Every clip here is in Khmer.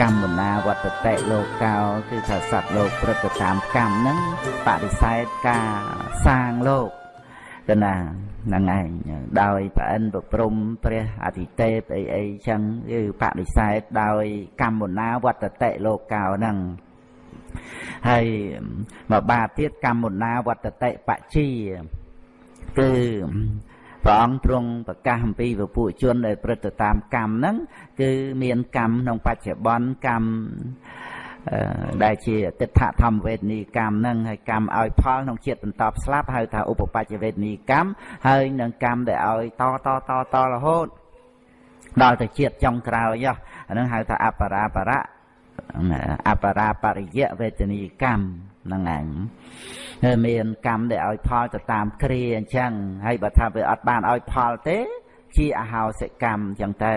កម្មណាវត្តតិលោកោគឺថាសត្វលោកព្រឹកទៅតាមកម្មហ្នឹងបដិសេធការសាងលោកកណាហ្នឹងឯងដោយប្រអិនប្រព្រំព្រះអធិទេពអីអីចឹងគឺបដិសេធដោយកម្មណាវត្តតិលោកោហ្នឹងហើយមកបាទៀតកម្មណាវត្តតិបជាគឺ ព្រះអង្គទ្រង់ប្រកាសអំពីពពួកជនដែលប្រព្រឹត្តតាមកម្មហ្នឹងគឺមានកម្មក្នុងបច្ចុប្បន្នកម្មដែលជាទិដ្ឋធម្មវេទនីកម្មហ្នឹងហើយកម្មឲ្យផលក្នុងជាតិបន្តស្លាប់ហៅថាឧបបច្ចវេទនីកម្មហើយនឹងកម្មដែលឲ្យតតតតរហូតដល់ទៅជាតិចុងក្រោយអាហ្នឹងហៅថាអបរាបរៈអបរាបរិយវេទនីកម្ម ហ្នឹងឯងហើយមានកម្មដែលឲ្យផលទៅតាមគ្រាអញ្ចឹងហើយបើថាវាអត់បានឲ្យផលទេជាអហោសិកម្មអញ្ចឹងទៅ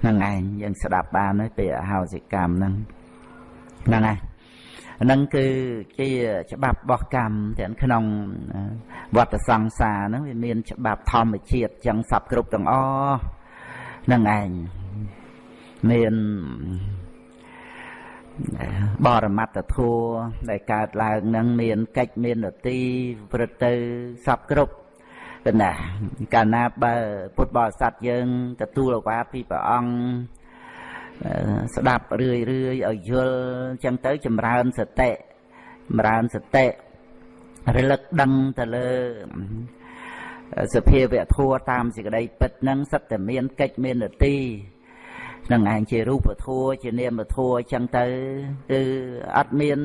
ហ្នឹងឯងយើងស្ដាប់បានហើយពីអហោសិកម្មហ្នឹងហ្នឹងឯងហ្នឹងគឺជាច្បាប់របស់កម្មទាំងក្នុងវត្តសង្សារហ្នឹងវាមានច្បាប់ធម្មជាតិចឹងសពគ្រប់ទាំងអស់ហ្នឹងឯងមាន បរមត្តធัวដែលកើតឡើងនឹងមានកិច្ចមាននទីព្រឹត្តទៅសពគ្រប់ទៅណាកាលណាបើពុទ្ធបរិស័ទយើង ទទួលឱវាទពីព្រះអង្គស្ដាប់រឿយរឿយឲ្យយល់អញ្ចឹងទៅចម្រើនសតិចម្រើនសតិរលឹកដឹងទៅលើសភាវៈធัวតាមសេចក្តីពិតនឹងសិតតែមានកិច្ចមាននទី នឹងឯងជារូបធัวជានាមធัวអញ្ចឹងទៅគឺអត់មាន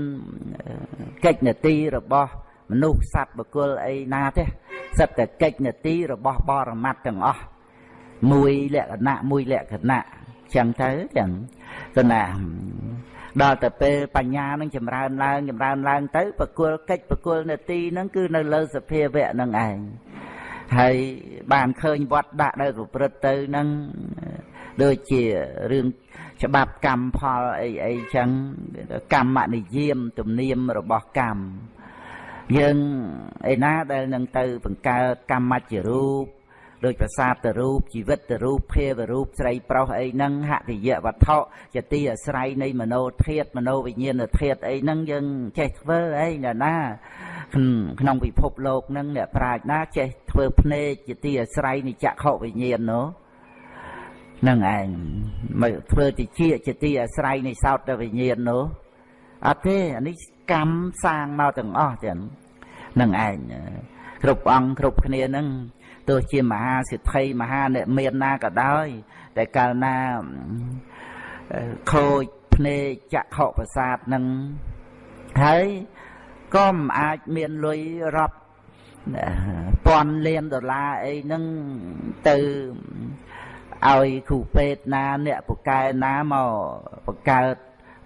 កិច្ចនទីរបស់មនុស្សសត្វបុគ្គលអីណាទេសត្វតែកិច្ចនទីរបស់បរមត្តទាំងអស់មួយលក្ខណៈមួយលក្ខណៈអញ្ចឹងទៅចឹងទៅណាដល់ទៅពេលបញ្ញានឹងចម្រើនឡើងចម្រើនឡើងទៅបកុលកិច្ចបកុលនទីហ្នឹងគឺនៅលើសភាវៈនឹងឯងហើយបានឃើញវត្តដាក់ដែលប្រព្រឹត្តទៅហ្នឹង ដូចជារឿងច្បាប់កម្មផលអីអីចឹងកម្មនិយមទំនៀមរបស់កម្មយើងឯណាដែលនឹងទៅបង្កើតកម្មជារូបដោយប្រាសាទទៅរូបជីវិតទៅរូបភាវរូបស្រីប្រុសអីហ្នឹងហតិយវត្ថុជាទីអាស្រ័យនៃមโนធាតមโนវិញ្ញាណធាតអីហ្នឹងយើងចេះធ្វើអីណាណាក្នុងពិភពលោកហ្នឹងអ្នកប្រាជ្ញណាចេះធ្វើភ្នែកជាទីអាស្រ័យនៃចក្ខុវិញ្ញាណនោះ នឹងឯងមកធ្វើតិចជាទីអាស្រ័យនៃសោតវិញ្ញាណនោះអត់ទេអានេះកម្មសាងមកទាំងអស់ចឹងនឹងឯងគ្រប់អង្គគ្រប់គ្នានឹងទោះជាមហាសិទ្ធិមហាអ្នកមានណាក៏ដោយ តែកាលណាខូចភ្នែកចក្ខុប្រសាទនឹងហើយក៏មិនអាចមានលុយរាប់ពាន់លានដុល្លារអីហ្នឹងទៅ ឲ្យគ្រូពេទ្យណាអ្នកពូកែណាមកបង្កើត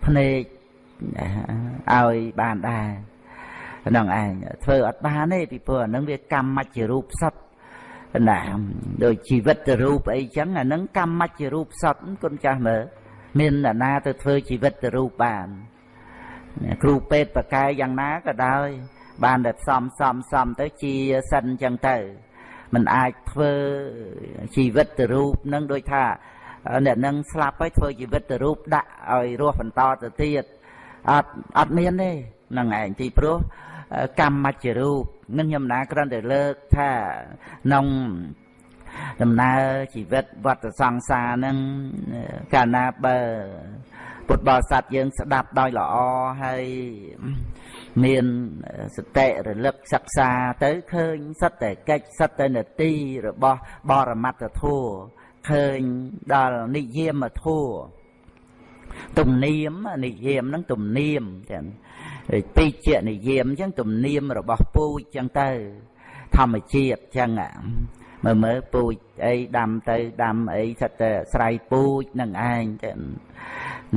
ភ្នែកឲ្យបានដែរហ្នឹងឯងធ្វើអត់បានទេពីព្រោះអាហ្នឹងវាកម្មមជ្ឈរូបសត្វណាដូចជីវិតរូបអីចឹងអាហ្នឹងកម្មមជ្ឈរូបសត្វគុណចាស់មើលមានអ្នកណាទៅធ្វើជីវិតរូបបានគ្រូពេទ្យបកកែយ៉ាងណាក៏ដោយបានតែផ្សំសំសំទៅជាសិនចឹងទៅ มันអាចធ្វើជីវិតទៅរូបនឹងដូចថាអ្នកនឹងស្លាប់ហើយធ្វើជីវិតទៅរូបដាក់ឲ្យរស់បន្តទៅទៀតអត់អត់មានទេនឹងឯងទីព្រោះកម្មមជ្ជរូបនឹងខ្ញុំណាគ្រាន់តែលើកថាក្នុងដំណើរជីវិតវត្តសង្សារនឹងកាលណាបើពុទ្ធបរិស័ទយើងស្ដាប់ដោយល្អហើយ មានសតិរលឹកសិក្សាទៅឃើញសិតតែកិច្ចសិតតែនទីរបស់បរមត្តធัวឃើញដល់និយមធัวទំនៀមនិយមហ្នឹងទំនៀមចឹងពីជានិយមចឹងទំនៀមរបស់ពូជចឹងទៅ ធម្មជាតិចឹងមើលមើលពូជអីដាំទៅដាំអីសិតតែស្រ័យពូជនឹងឯងចឹង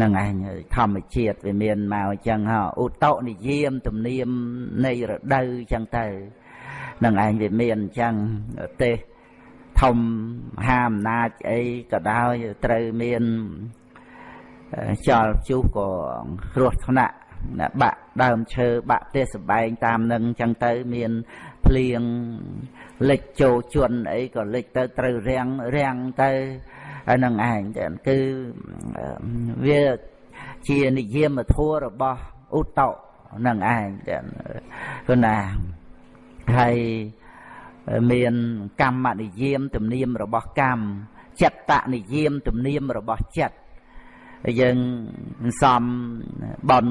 នឹងឯងធម្មជាតិវាមានមកអញ្ចឹងហ៎ឧតនិយាមទំនៀមនៃរដូវអញ្ចឹងទៅនឹងឯងវាមានអញ្ចឹងទេសធំហាអំណាចអីក៏ដោយត្រូវមានចលជុះក៏គ្រោះថ្នាក់បាក់ដើមឈើបាក់ទេសបែងតាមនឹងអញ្ចឹងទៅមានភ្លៀងលិចចូលជន់អីក៏លិចទៅត្រូវរាំងរាំងទៅហើយ នឹងឯងគឺវាជានិយមធัวរបស់ឧត្តោនឹងឯងគឺណាហើយមានកម្មនិយមទំនៀមរបស់កម្មចិត្តនិយមទំនៀមរបស់ចិត្តយើងសំបន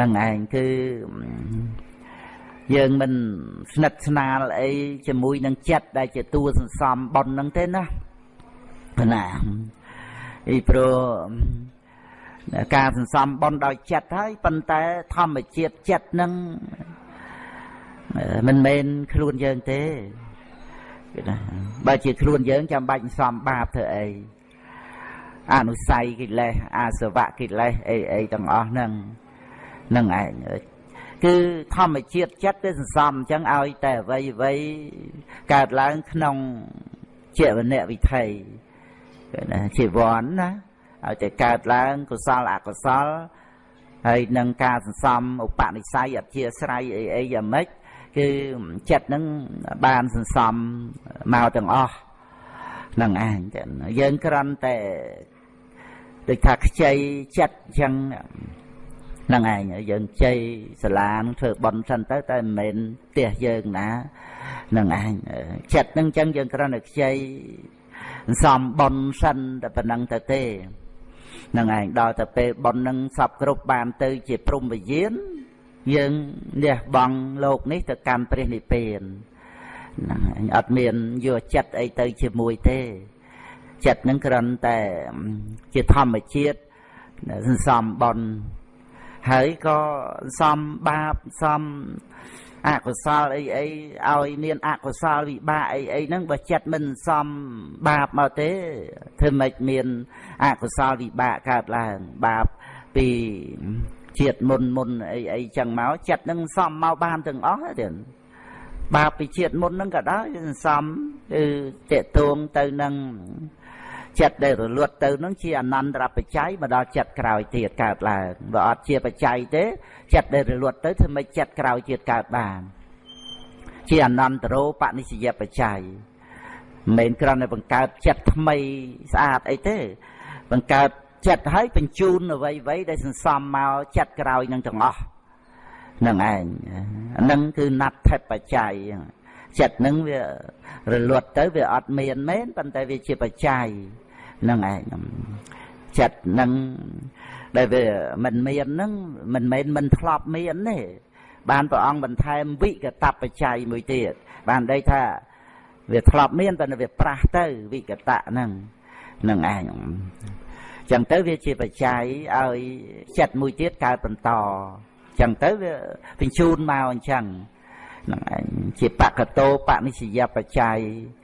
នឹងឯងគឺយើងមិនស្និទ្ធស្នាលអីជាមួយនឹងចិត្តដែលជាតួសន្សំបននឹងទេណា ណាពីព្រោះការសន្សំបនដោយចិត្តហើយប៉ុន្តែធម្មជាតិចិត្តនឹងមិនមែនខ្លួនយើងទេគេណាបើជាខ្លួនយើងចាំបាច់សន្សំបាបធ្វើអីអនុស័យកិលេសអាសវៈកិលេសអីអីទាំងអស់ហ្នឹងនឹងឯងគឺធម្មជាតិចិត្តវាសន្សំអញ្ចឹងឲ្យតែអ្វីអ្វីកើតឡើងក្នុងជាវនៈវិថី ណាជីវ័នណាឲ្យតែកើតឡើងកុសលអកុសលហើយនឹងការសន្សំឧបនិស្ស័យអធិស្រ័យអីអីយ៉ាងម៉េចគឺចិត្តនឹងបានសន្សំមកទាំងអស់នឹងឯងយើងគ្រាន់តែដូចថាខ្ចីចិត្តអញ្ចឹងហ្នឹងឯងយើងជ័យសាលានឹងធ្វើបន់សិនទៅតែមិនមែនផ្ទះយើងណាហ្នឹងឯងចិត្តហ្នឹងអញ្ចឹងយើងគ្រាន់តែខ្ចី សំបន់សិនតែប៉ុណ្ណឹងទៅទេហ្នឹងឯងដល់ទៅពេលបន់ហ្នឹងសពគ្រប់បានទៅជាព្រំវិញ្ញាណយើងលះបង់លោកនេះទៅកម្មព្រះនិព្វានហ្នឹងឯងអត់មានយកចិត្តអីទៅជាមួយទេ ចិត្តហ្នឹងគ្រាន់តែជាធម្មជាតិសន្សំបន់ហើយក៏សំបាបសំ អកុសលអីអីឲ្យមានអកុសលវិបាកអីអីហ្នឹងបើចិត្តមិនសំបាបមកទេធ្វើម៉េចមានអកុសលវិបាកកើតឡើងបាបពីជាតិមុនមុនអីអីចឹងមកចិត្តនឹងសំមកបានទាំងអស់ទេបាបពីជាតិមុនហ្នឹងក៏ដោយសំគឺតេតួងទៅនឹង ចិត្តដែលរលត់ទៅនឹងជាអនន្តរបច្ច័យមកដល់ចិត្តក្រោយទៀតកើតឡើងបើអត់ជាបច្ច័យទេចិត្តដែលរលត់ទៅធ្វើម៉េចចិត្តក្រោយទៀតកើតបានជាអនន្តរោបនិស្សយបច្ច័យមិនមែនគ្រាន់តែបង្កើតចិត្តថ្មីស្អាតអីទេ បង្កើតចិត្តឲ្យបញ្ជូនអ្វីអ្វីដែលសន្សំមកចិត្តក្រោយនឹងទាំងអស់នឹងឯងហ្នឹងគឺណដ្ឋិបច្ច័យចិត្តនឹងវារលត់ទៅវាអត់មានមែនប៉ុន្តែវាជាបច្ច័យ នឹងឯងចិត្តនឹងដែលវាមិនមាននឹងមិនមែនមិនធ្លាប់មានទេបានព្រះអង្គបន្ថែមវិកតបច្ច័យមួយទៀតបានដីថាវាធ្លាប់មានប៉ុន្តែវាប្រះទៅវិកតៈហ្នឹងនឹងឯងចឹងទៅវាជាបច្ច័យឲ្យចិត្តមួយទៀតកើតបន្តចឹងទៅវាបញ្ជូនមកអញ្ចឹងហ្នឹងឯងជាបកតោបនិស្សយបច្ច័យហ្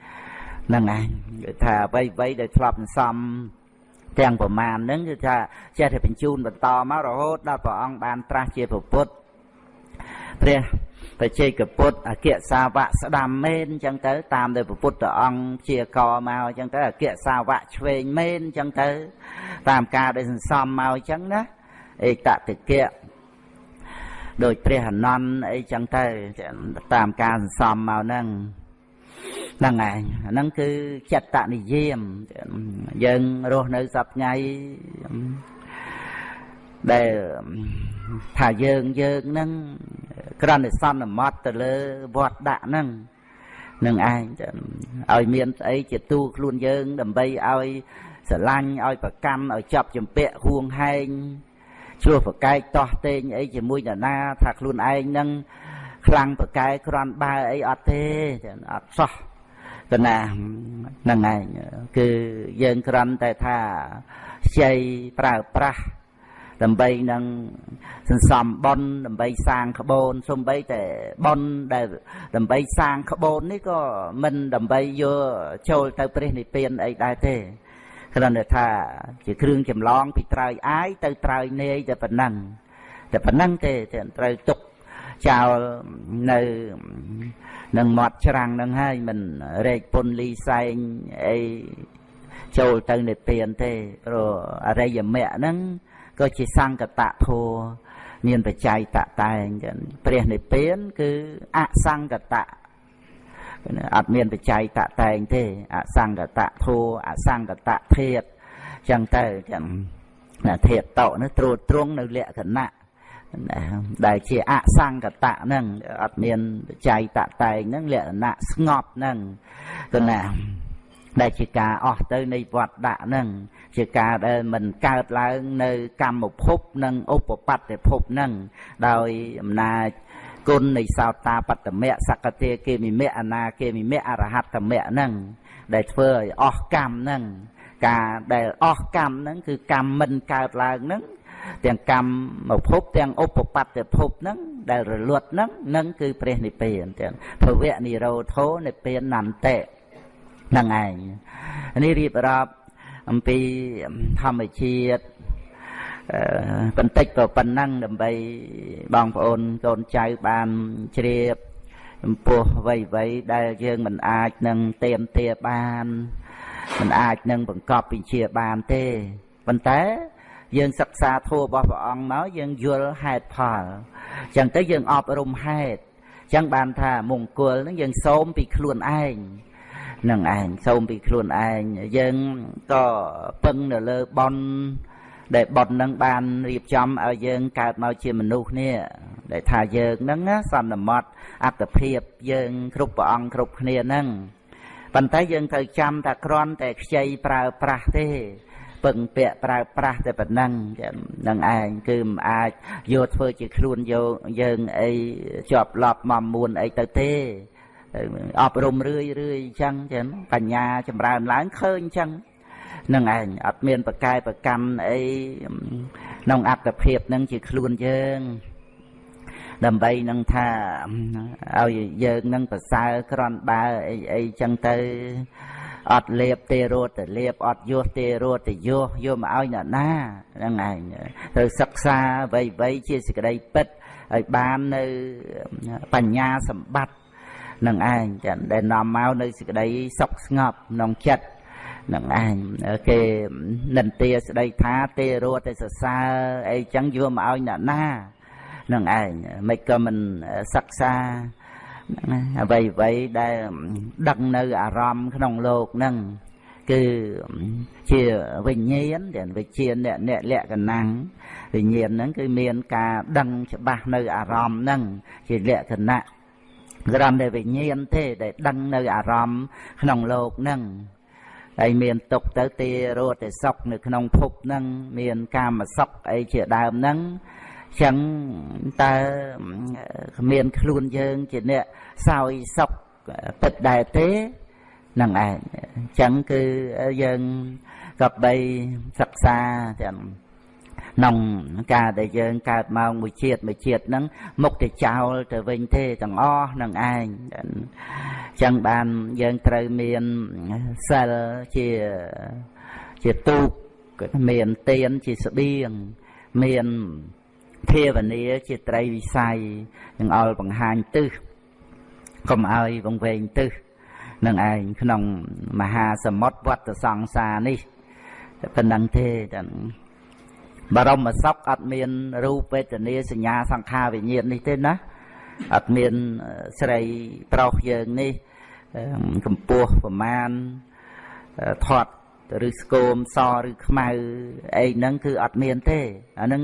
នឹងឯងគឺថាអ្វីអ្វីដែលធ្លាប់សន្សំទាំងប្រមាណហ្នឹងគឺថាចេះតែបញ្ជូនបន្តមករហូតដល់ព្រះអង្គបានត្រាស់ជាពុទ្ធព្រះបច្ចេកពុទ្ធអគ្គសាវកស្ដាំមែនអញ្ចឹងទៅ តាមដែលពុទ្ធអង្គជាកមកអញ្ចឹងទៅអគ្គសាវកឆ្វេងមែនអញ្ចឹងទៅ តាមការដែលសន្សំមកអញ្ចឹងណាឯកតិកៈដោយព្រះអនន្តអីចឹងទៅតាមការសន្សំមកហ្នឹង ហ្នឹងឯងហ្នឹងគឺចិត្តនិយាមយើងរស់នៅសប្ថ្ងៃដែលថាយើងយើងហ្នឹងក្រណសន្មត់ទៅលើវត្តដាក់ហ្នឹងនឹងឯងឲ្យមានស្អីជាទូខ្លួនយើង ដើម្បីឲ្យស្រឡាញ់ឲ្យប្រកម្មឲ្យចាប់ចម្ពាក់ហួងហែងឆ្លោះប្រកែកតោះតេងអីជាមួយនរណា ថាខ្លួនឯងនឹងខ្លាំងប្រកែកគ្រាន់បើអីអត់ទេអត់សោះ កណាហ្នឹងឯងគឺយើងគ្រាន់តែថាខ្ចីប្រើប្រាស់ដើម្បីនឹងសន្សំបនដើម្បីសាងក្បូនសំបីតែបនដែលដើម្បីសាងក្បូននេះក៏មិនដើម្បីយកចូលទៅព្រះនិព្វានអីដែរទេគ្រាន់តែថាជាគ្រឿងចម្លងពីត្រើយអាយទៅត្រើយនាយតែប៉ុណ្ណឹងតែប៉ុណ្ណឹងទេត្រូវទុកចោលនៅ នឹងមាត់ច្រាំងនឹងហើយមិនរែកពុនលីសែងអីចូលទៅនិព្វានទេព្រោះអរិយមគ្គហ្នឹងក៏ជាសង្កតធัวមានបច្ច័យតតែងព្រះនិព្វានគឺអសង្កតៈអត់មានបច្ច័យតតែងទេអសង្កតធัวអសង្កតធាតចឹងទៅចឹងណាធាតតនោះត្រួតត្រងនៅលក្ខណៈ ដែលជាអសង្កតៈហ្នឹងអត់មានបច្ច័យតតែងហ្នឹងលក្ខណៈស្ងប់ហ្នឹងគណាដែលជាការអស់ទៅនៃវត្តដាក់ហ្នឹងជាការដែលមិនកើតឡើងនៅកម្មភពនិងឧបបត្តិភពហ្នឹងដោយអំណាចគុណនៃសោតាបត្តមៈសកតិគេមិមៈអនាគេមិមៈអរហត្តមៈហ្នឹងដែលធ្វើឲ្យអស់កម្មហ្នឹងការដែលអស់កម្មហ្នឹងគឺកម្មមិនកើតឡើងហ្នឹង ទាំងកម្មភពទាំងឧបបត្តិភពហ្នឹងដែលរលត់ហ្នឹងនឹងគឺព្រះនិព្វានទាំងភវៈនិរោធោនិព្វាននន្តិហ្នឹងឯងនេះរៀបរាប់អំពីធម្មជាតិបន្តិចក៏ប៉ុណ្ណឹងដើម្បីបងប្អូនកូនចៅបានជ្រាបចំពោះអ្វីៗដែលយើងមិនអាចនឹងទៀមទាបានមិនអាចនឹងបង្កប់វិជាបានទេប៉ុន្តែ យើងសិក្សាធម៌របស់ព្រះអង្គមកយើងយល់ហេតុផលអញ្ចឹងទៅយើងអប់រំហេតុអញ្ចឹងបានថាមង្គលហ្នឹងយើងសូមពីខ្លួនឯងនឹងឯងសូមពីខ្លួនឯងយើងក៏ពឹងនៅលើបនដែលបននឹងបានរៀបចំឲ្យយើងកើតមកជាមនុស្សនេះដែលថាយើងហ្នឹងសន្មត់អត្តភាពយើងគ្រប់ព្រះអង្គគ្រប់គ្នាហ្នឹងប៉ុន្តែយើងត្រូវចាំថាគ្រាន់តែខ្ចីប្រើប្រាស់ទេ ពឹងពាក់ប្រើប្រាស់តែប៉ុណ្ណឹងនឹងឯងគឺមិនអាចយកធ្វើជាខ្លួនយកយើងអីជាប់ឡប់មកមួនអីទៅទេអប់រំរឿយរឿយអញ្ចឹងចឹងបញ្ញាចម្រើនឡើងឃើញអញ្ចឹងនឹងឯងអត់មានប្រកែប្រកម្មអីក្នុងអត្តភាពនឹងជាខ្លួនយើងដើម្បីនឹងថាឲ្យយើងនឹងប្រសើរក្រន់បើអីអីចឹងទៅ អត់លេបទេរត់ទៅលេបអត់យោះទេរត់ទៅយោះយកមកឲ្យអ្នកណាហ្នឹងឯងត្រូវសិក្សាអ្វីអ្វីជាសេចក្តីពិតឲ្យបាននៅបញ្ញាសម្បត្តិនឹងឯងចឹងដែលនាំមកនៅសេចក្តីសុខស្ងប់ក្នុងចិត្តនឹងឯងគេនិន្ទាស្ដីថាទេរត់តែសរសើរអីចឹងយកមកឲ្យអ្នកណានឹងឯងមិនក៏មិនសិក្សា អ្វីអ្វីដែលដឹកនៅអារម្មណ៍ក្នុងលោកហ្នឹងគឺជាវិញ្ញាណដែលវិជាអ្នកអ្នកលក្ខណៈវិញ្ញាណហ្នឹងគឺមានការដឹងច្បាស់នៅអារម្មណ៍ហ្នឹងជាលក្ខណៈក្រំតែវិញ្ញាណទេដែលដឹងនៅអារម្មណ៍ក្នុងលោកហ្នឹងហើយមានទុកទៅទីរត់តែសុខនៅក្នុងភពហ្នឹងមានកាមសុខអីជាដើមហ្នឹង ចឹងតើមានខ្លួនយើងជាអ្នកសោយសុខពិតដែរទេនឹងឯងចឹងគឺយើងក៏បីសិក្សាទាំងក្នុងការដែលយើងកើតមកមួយជាតិមួយជាតិហ្នឹងមុខទៅចោលទៅវិញទេទាំងអស់នឹងឯងចឹងបានយើងត្រូវមានសិលជាជាទូកមានទៀនជាស្បៀងមាន ភាវនាជាត្រីវិស័យនឹងអល់បង្ហាញទិសកុំឲ្យវង្វេងទិសនឹងឯងក្នុងមហាសមុទ្រវត្តសង្សារនេះប៉ុណ្ណឹងទេចឹងបរមសុខអត់មានរូបវេទនាសញ្ញាសង្ខារវិញ្ញាណនេះទេណាអត់មានស្រីប្រុសយើងនេះកម្ពស់ប្រមាណធាត់ ឬស្គមសឬខ្មៅអីហ្នឹងគឺអត់មានទេអាហ្នឹង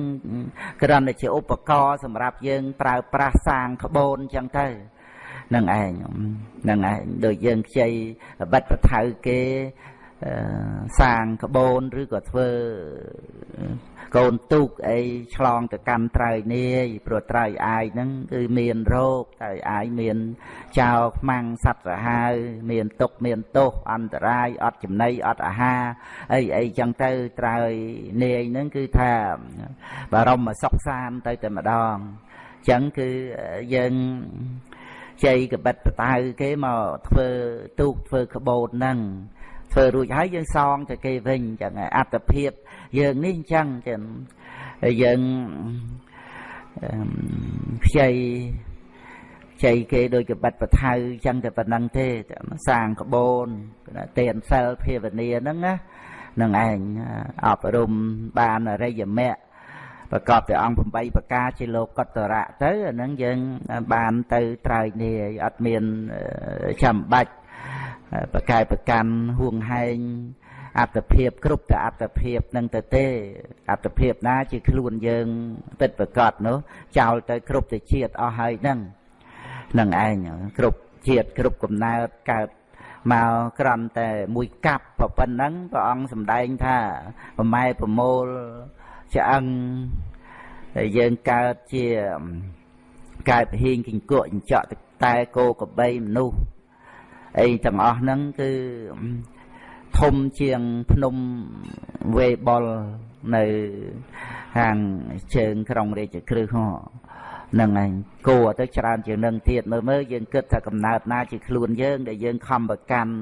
គ្រាន់តែជាឧបករណ៍សម្រាប់យើង ប្រើប្រាស់សាងក្បូនអញ្ចឹងទៅនឹងឯងនឹងឯងដូចយើងខ្ចីបិទប្រថៅគេ សាងក្បូនឬក៏ធ្វើកូនទូកអីឆ្លងទៅកាន់ត្រើយនាយព្រោះត្រើយអាយហ្នឹងគឺមានរោគត្រើយអាយមានចោលខ្មាំងសត្វសាហាវមានទុកមានទោសអន្តរាយអត់ចំណីអត់អាហារអីអីចឹងទៅត្រើយនាយហ្នឹងគឺថាបារម្ភសុខសានទៅតែម្ដងចឹងគឺយើងជ័យកបិតបតៅគេមកធ្វើទូកធ្វើក្បូនហ្នឹង ធ្វើរួចហើយយើងសងទៅគេវិញចឹងអត្តភាពយើងនេះអញ្ចឹងចឹងយើងខ្ចីខ្ចីគេដូចកបិតបថៅអញ្ចឹងតែប៉ុណ្ណឹងទេសាងក្បូនទេនសិលភាវនាហ្នឹងណានឹងឯងអប់រំបានអរិយមគ្គប្រកបដោយអង្គ8ប្រការជាលោកកតរៈទៅអាហ្នឹងយើងបានទៅត្រើយនេះអត់មានចាំបាច់ ប្រកែប្រកាន់ហួងហែងអត្តភាពគ្រប់តែអត្តភាពនឹងទៅទេអត្តភាពណាជាខ្លួនយើងពិតប្រកបនោះចោលទៅគ្រប់ទៅជាតិអស់ហើយហ្នឹងនឹងឯងគ្រប់ជាតិគ្រប់កំណើតកើតមកក្រំតែមួយកាប់ប៉ុណ្ណឹងព្រះអង្គសម្ដែងថាប្រម៉ែប្រមូលឆ្អឹងហើយយើងកើតជាកើតហ៊ីងគង្គក់ចង្ចក់តែគោកបីមនុស្ស អីទាំងអស់ហ្នឹងគឺធំជាងភ្នំវេបុលនៅខាងជើងក្រុងរាជក្រឹសហ៎នឹងឯងគួរទៅច្រើនជាងនឹងទៀតមើលមើលយើងគិតថាកំណើតណាជាខ្លួនយើងដែលយើងខំប្រកាន់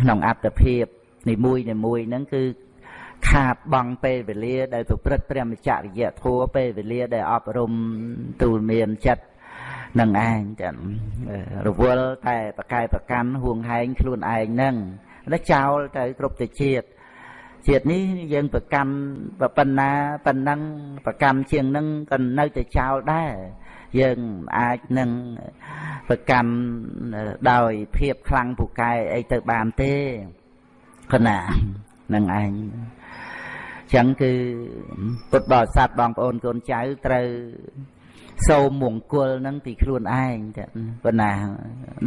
ក្នុងអត្តភាពនីមួយនីមួយហ្នឹងគឺខាតបង់ពេលវេលា ដែលប្រព្រឹត្តព្រះមច្ចរិយធัวពេលវេលាដែលអប់រំទូលមានចិត្ត នឹងឯងចឹងរវល់តែប្រកែប្រកាន់ហួងហែងខ្លួនឯងនឹងដល់ចោលទៅគ្រប់ទៅជាតិជាតិនេះយើងប្រកម្មប៉ុណ្ណាប៉ុណ្ណឹងប្រកម្មជាងនឹងក៏នៅតែចោលដែរយើងអាចនឹងប្រកម្មដោយភាពខ្លាំងពូកែអីទៅបានទេគណៈនឹងឯងចឹងគឺពុទ្ធបរិស័ទបងប្អូនកូនចៅត្រូវ សូមមង្គលនឹងពីខ្លួនឯងចាប៉ុណ្ណា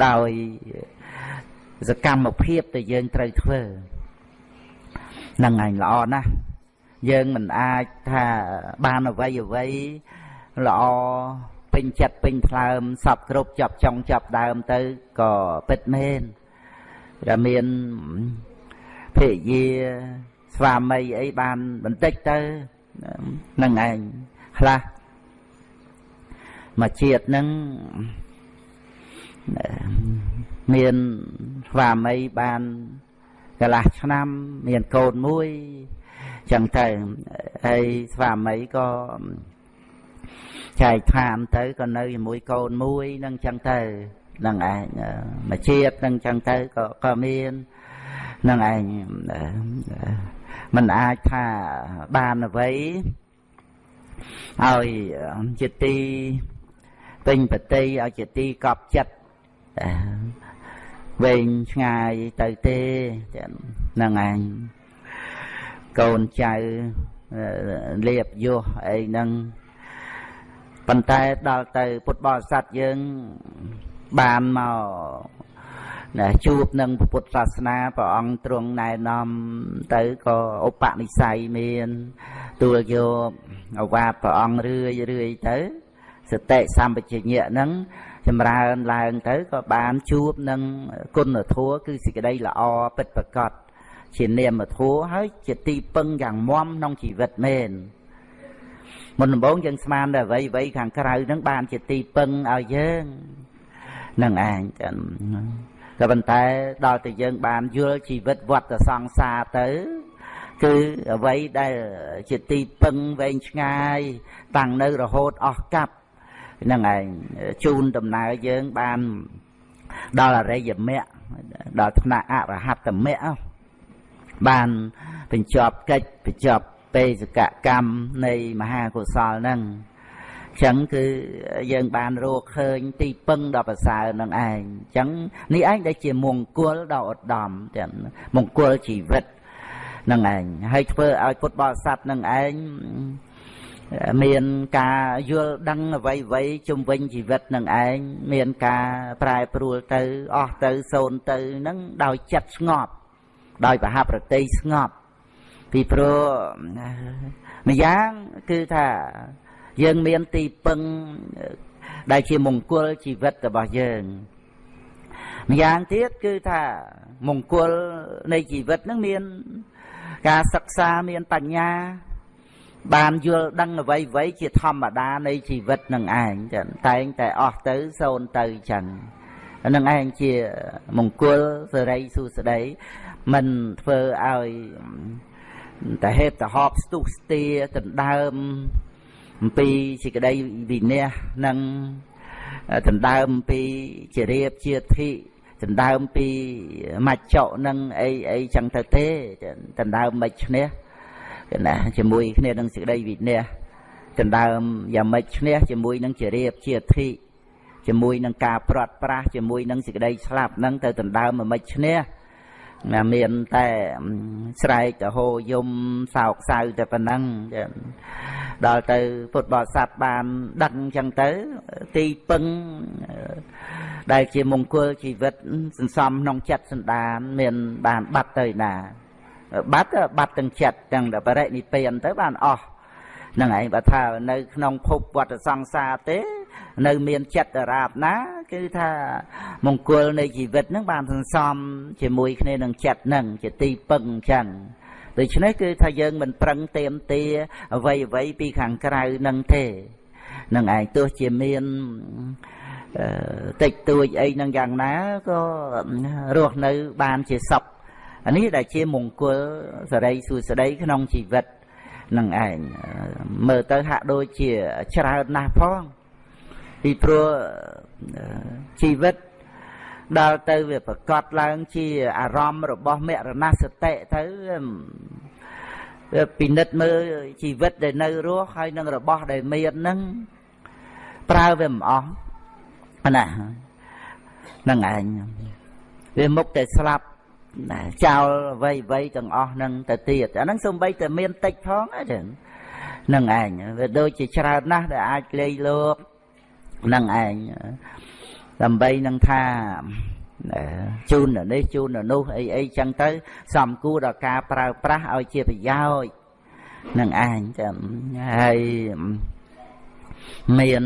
ដោយសកម្មភាពដែលយើងត្រូវធ្វើនឹងឯងល្អណាស់យើងមិនអាចថាបានអ្វីអ្វីល្អពេញចិត្តពេញថ្លើមសពគ្រប់ចាប់ចុងចាប់ដើមទៅក៏ពិតមែនតែមានភរិយាស្វាមីអីបានបន្តិចទៅនឹងឯងខ្លះ មកជាតិនឹងមានស្វាមីបានកន្លះឆ្នាំ មានកូនមួយចឹងទៅហើយស្វាមីក៏ចែកឋានទៅក៏នៅជាមួយកូនមួយនឹងចឹងទៅនឹងឯងមកជាតិនឹងចឹងទៅក៏ក៏មាននឹងឯងมันអាចថាបានអ្វីឲ្យជាទី ពេញបតីឲ្យជាទីកប់ចិត្តវែងឆ្ងាយទៅទេហ្នឹងឯងកូនចៅលៀបយោអីហ្នឹងប៉ុន្តែដល់ទៅពុទ្ធបរិស័ទយើងបានមកណាជួបនឹងពុទ្ធសាសនាព្រះអង្គទ្រង់ណែនាំទៅក៏ឧបនិស្ស័យមាន ទួលយកអវាទព្រះអង្គរឿយរឿយទៅ សតិសម្បជញ្ញៈហ្នឹងចម្រើនឡើងទៅក៏បានជួបនឹងគុណធម៌គឺសេចក្តីល្អពិតប្រកបជានាមធម៌ហើយជាទីពឹងយ៉ាងមាំក្នុងជីវិតមែនមុនដំបូងយើងស្មានតែអ្វីអ្វីខាងក្រៅហ្នឹងបានជាទីពឹងឲ្យយើងនឹងឯងចឹងក៏ប៉ុន្តែដល់តែយើងបានយល់ជីវិតវត្តសង្សារទៅគឺអ្វីដែលជាទីពឹងវែងឆ្ងាយ តាំងនៅរហូតអស់កັບ ហ្នឹងឯងជូនដំណើរយើងបានដល់អរិយមគ្គដល់ថ្នាក់អរហត្តមគ្គបានបញ្ចប់កិច្ចបញ្ចប់បេសកកម្មនៃមហាកុសលហ្នឹងចឹងគឺយើងបានរកឃើញទីពឹងដ៏ប្រសើរនឹងឯងចឹងនេះឯងដែលជាមង្គលដ៏ឧត្តមចឹងមង្គលជីវិតនឹងឯងហើយធ្វើឲ្យពុទ្ធបរិស័ទនឹងឯង មានការយល់ដឹងអ្វីអ្វីជំវិញជីវិតនឹងឯងមានការប្រែប្រួលទៅអស់ទៅសូន្យទៅនឹងដោយចិត្តស្ងប់ ដោយប្រហាប់រតីស្ងប់ពីព្រោះម្យ៉ាងគឺថាយើងមានទីពឹងដែលជាមង្គលជីវិតរបស់យើងម្យ៉ាងទៀតគឺថាមង្គលនៃជីវិតនឹងមាន ការសិក្សាមានបញ្ញា បានយល់ដឹងអ្វីអ្វីជាធម្មតានៃជីវិតនឹងឯងចឹងតែងតែអស់ទៅសូន្យទៅចឹងនឹងឯងជាមង្គលសេរីសុស្ដីមិនធ្វើឲ្យតែហេតុតហប់ស្ទុះស្ទាដណ្ដើមអំពីសេចក្តីវិន័យនិងដណ្ដើមអំពីជារៀបជាធិដណ្ដើមពីមច្ចុនឹងអីអីចឹងទៅទេដណ្ដើមមិនឈ្នះ ណាជាមួយគ្នានឹងសេចក្តីវិន័យដណ្ដើមយ៉ាងម៉េចឈ្នះជាមួយនឹងជារៀបជាធិជាមួយនឹងការព្រាត់ប្រាសជាមួយនឹងសេចក្តីស្លាប់នឹងទៅដណ្ដើមមិនឈ្នះណាមានតែស្រែកទៅហោយំសោកសៅតែប៉ុណ្ណឹងដល់ទៅពុទ្ធបរិស័ទបានដឹងអញ្ចឹងទៅទីពឹងដែលជាមង្គលជីវិតសន្សំក្នុងចិត្តសន្តាន មានបានបាត់ទៅណា បាត់បាត់ទាំងចិត្តទាំងបរិនិព្វានទៅបានអស់នឹងឯងបើថានៅក្នុងភពវត្តសង្សារទេ នៅមានចិត្តរាបណា គឺថាមង្គលនៃជីវិតនឹងបានសន្សំជាមួយគ្នានឹងចិត្តនឹងជាទីពឹងអញ្ចឹងដូច្នេះគឺថាយើងមិនប្រឹងទៀមទាអ្វីអ្វីពីខាងក្រៅនឹងទេនឹងឯងទោះជាមានតិចតួចអីនឹងយ៉ាងណាក៏រស់នៅបានជាសព អានេះដែលជាមង្គលសរីសួស្តីក្នុងជីវិតនឹងឯងមើលទៅហាក់ដូចជាច្រើនណាស់ផងពីព្រោះជីវិតដល់ទៅវាប្រកបឡើងជាអារម្មណ៍របស់មរណសតិទៅវាពិនិត្យមើលជីវិតដែលនៅរស់ហើយនឹងរបស់ដែលមានហ្នឹងប្រើវាមិនអស់ណាហ្នឹងឯងវាមុខតែស្លាប់ ចោលអ្វីអ្វីទាំងអស់ហ្នឹងទៅទៀតអាហ្នឹងសំបីតែមានតិចផងហ្នឹងហ្នឹងឯងវាដូចជាច្រើនណាស់ដែលអាចលេងលោកហ្នឹងឯងដើម្បីនឹងថាជូននេះជូននោះអីអីចឹងទៅ សំគួរដល់ការប្រើប្រាស់ឲ្យជាប្រយោជន៍នឹងឯងចាំហើយមាន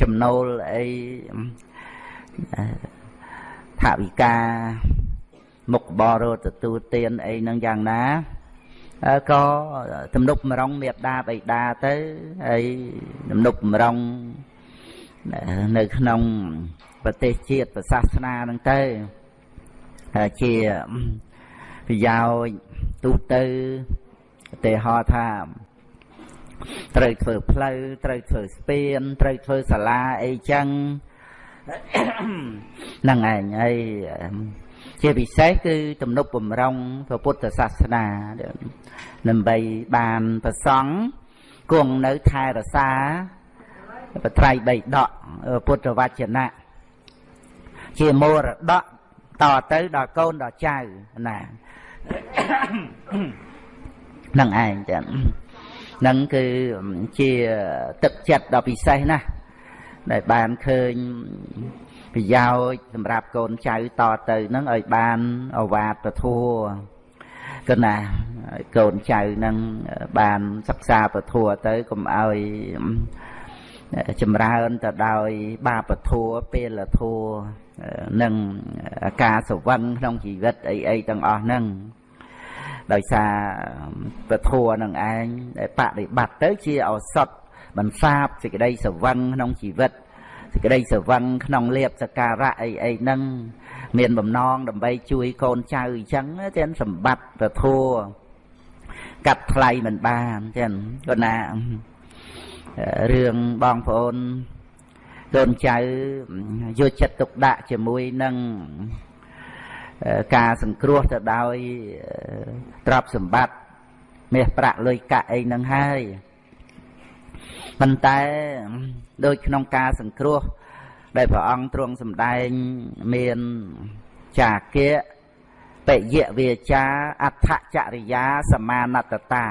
ចំណូលអីថាវិការ មុខបរោទទួលទានអីនឹងយ៉ាងណាក៏ទំនុកម្រងមេត្តាបិតាទៅហើយទំនុកម្រងនៅក្នុងប្រទេសជាតិសាសនាហ្នឹងទៅជាប្រយោជន៍ទូទៅឧទាហរណ៍ថាត្រូវធ្វើផ្លូវត្រូវធ្វើស្ពានត្រូវធ្វើសាលាអីចឹងហ្នឹងឯងហើយ ជាពិសេសគឺទំនុកបំរុងព្រះពុទ្ធសាសនាដើម្បីបានប្រសង់គង់នៅថែរសាបត្រៃបីដកពុទ្ធវចនៈជាមរតកតទៅដល់កូនដល់ចៅណានឹងឯងចឹងនឹងគឺជាទឹកចិត្តដ៏ពិសេសណាស់ដែលបានឃើញ ប្រយោជន៍សម្រាប់កូនចៅតទៅនឹងឲ្យបានអវាទពធัวគណាកូនចៅនឹងបានសិក្សាពធัวទៅកុំឲ្យចម្រើនទៅដោយបាបធัวពេលធัวនិងការសវឹងក្នុងជីវិតអីអីទាំងអស់ហ្នឹងដោយសារពធัวនឹងឯងដែលបដិបត្តិទៅជាឱសថបន្សាបសេចក្តីសវឹងក្នុងជីវិត សេចក្តីសវឹងក្នុងលៀបសការៈអីអីហ្នឹងមានបំណងដើម្បីជួយកូនចៅអញ្ចឹងចឹងសម្បត្តិពធัวកាត់ថ្លៃមិនបានចឹងគាត់ណារឿងបងប្អូនកូនចៅយកចិត្តទុកដាក់ជាមួយនឹងការសង្គ្រោះទៅដោយទ្រព្យសម្បត្តិមាសប្រាក់លុយកាក់អីហ្នឹងហើយប៉ុន្តែ ដូចក្នុងការសង្គ្រោះ ដែលព្រះអង្គទ្រង់សម្ដែងមានចាគៈបយៈវាចាអដ្ឋចរិយាសមាណតតា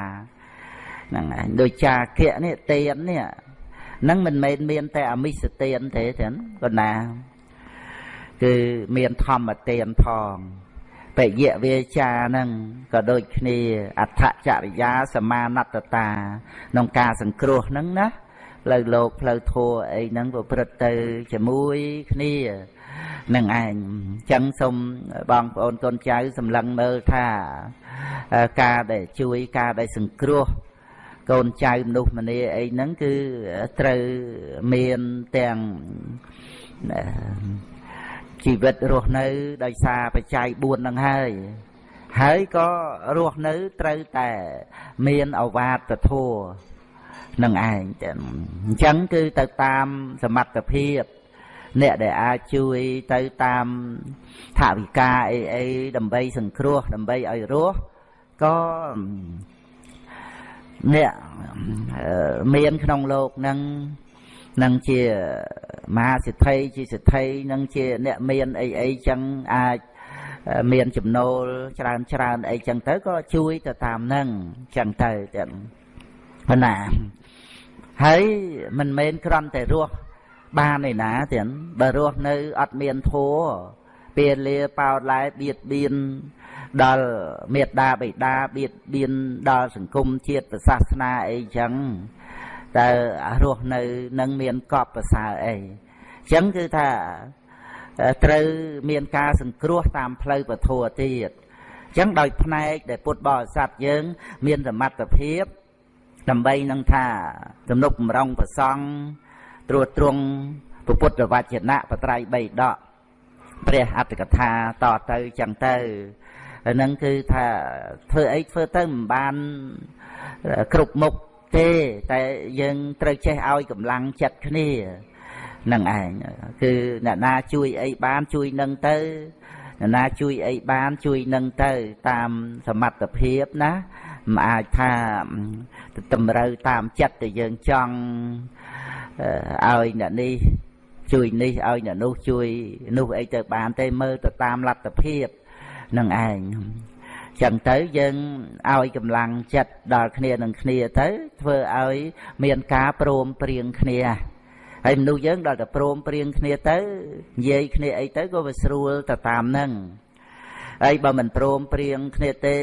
ហ្នឹងហើយដូចចាគៈនេះទៀននេះហ្នឹងមិនមែនមានតែអមិសទៀនទេចឹងប៉ុណ្ណា គឺមានធម្មទានផងបយៈវាចាហ្នឹងក៏ដូចគ្នាអដ្ឋចរិយាសមាណតតាក្នុងការសង្គ្រោះហ្នឹងណា ផ្លូវលោកផ្លូវធัวអីហ្នឹងប្រព្រឹត្តទៅជាមួយគ្នានឹងឯងអញ្ចឹងសូមបងប្អូនកូនចៅសម្លឹងមើលថាការដែលជួយការដែលសង្គ្រោះកូនចៅមនុស្សម្នាអីហ្នឹងគឺត្រូវមានទាំងជីវិតរស់នៅ ដោយសារបច្ច័យ4ហ្នឹងហើយហើយក៏រស់នៅត្រូវតែ មានអវាទធัว នឹងឯងអញ្ចឹងគឺទៅតាមសមត្ថភាពអ្នកដែលអាចជួយទៅតាមថាវិការអីអីដើម្បីសង្គ្រោះដើម្បីឲ្យរស់ក៏អ្នកមានក្នុងលោកនឹងនឹងជាមហាសិទ្ធិជាសិទ្ធិនឹងជាអ្នកមានអីអីចឹងអាចមានចំណូលច្រើនច្រើនអីចឹងទៅក៏ជួយទៅតាមនឹងចឹងទៅចឹងប៉ុណ្ណា ហើយមិនមែនគ្រាន់តែរស់បានឯណាទៀតបើរស់នៅអត់មានធัวពេលលាបោតឡែបៀតបៀនដល់មេត្តាបិតាបៀតបៀនដល់សង្គមជាតិសាសនាអីចឹងតើរស់នៅនឹងមានកប់ប្រសើរអីចឹងគឺថាត្រូវមានការសង្គ្រោះតាមផ្លូវពធទៀតចឹងដោយផ្នែកដែលពុទ្ធបរិស័ទយើង មានសមត្ថភាព ដើម្បីនឹងថាទំនុកបំរុងប្រសង់ត្រួតត្រងពុទ្ធវចនៈបត្រៃបីដកព្រះអត្តកថាតទៅចឹងទៅហ្នឹងគឺថាធ្វើអីធ្វើទៅមិនបានគ្រប់មុខទេតែយើងត្រូវចេះឲ្យកម្លាំងចិត្តគ្នានឹងឯងគឺអ្នកណាជួយអីបានជួយនឹងទៅអ្នកណាជួយអីបានជួយនឹងទៅតាមសមត្ថភាពណា មិនអាចថាតម្រូវតាមចិត្តដែលយើងចង់ឲ្យអ្នកនេះជួយនេះឲ្យអ្នកនោះជួយនោះអីទៅបានទេមើលទៅតាមលទ្ធភាពនឹងឯងចឹងទៅយើងឲ្យកម្លាំងចិត្តដល់គ្នានឹងគ្នាទៅធ្វើឲ្យមានការព្រមព្រៀងគ្នាហើយមនុស្សយើងដល់តែព្រមព្រៀងគ្នាទៅនិយាយគ្នាអីទៅក៏វាស្រួលទៅតាមនឹង ហើយបើមិនព្រមព្រៀងគ្នាទេ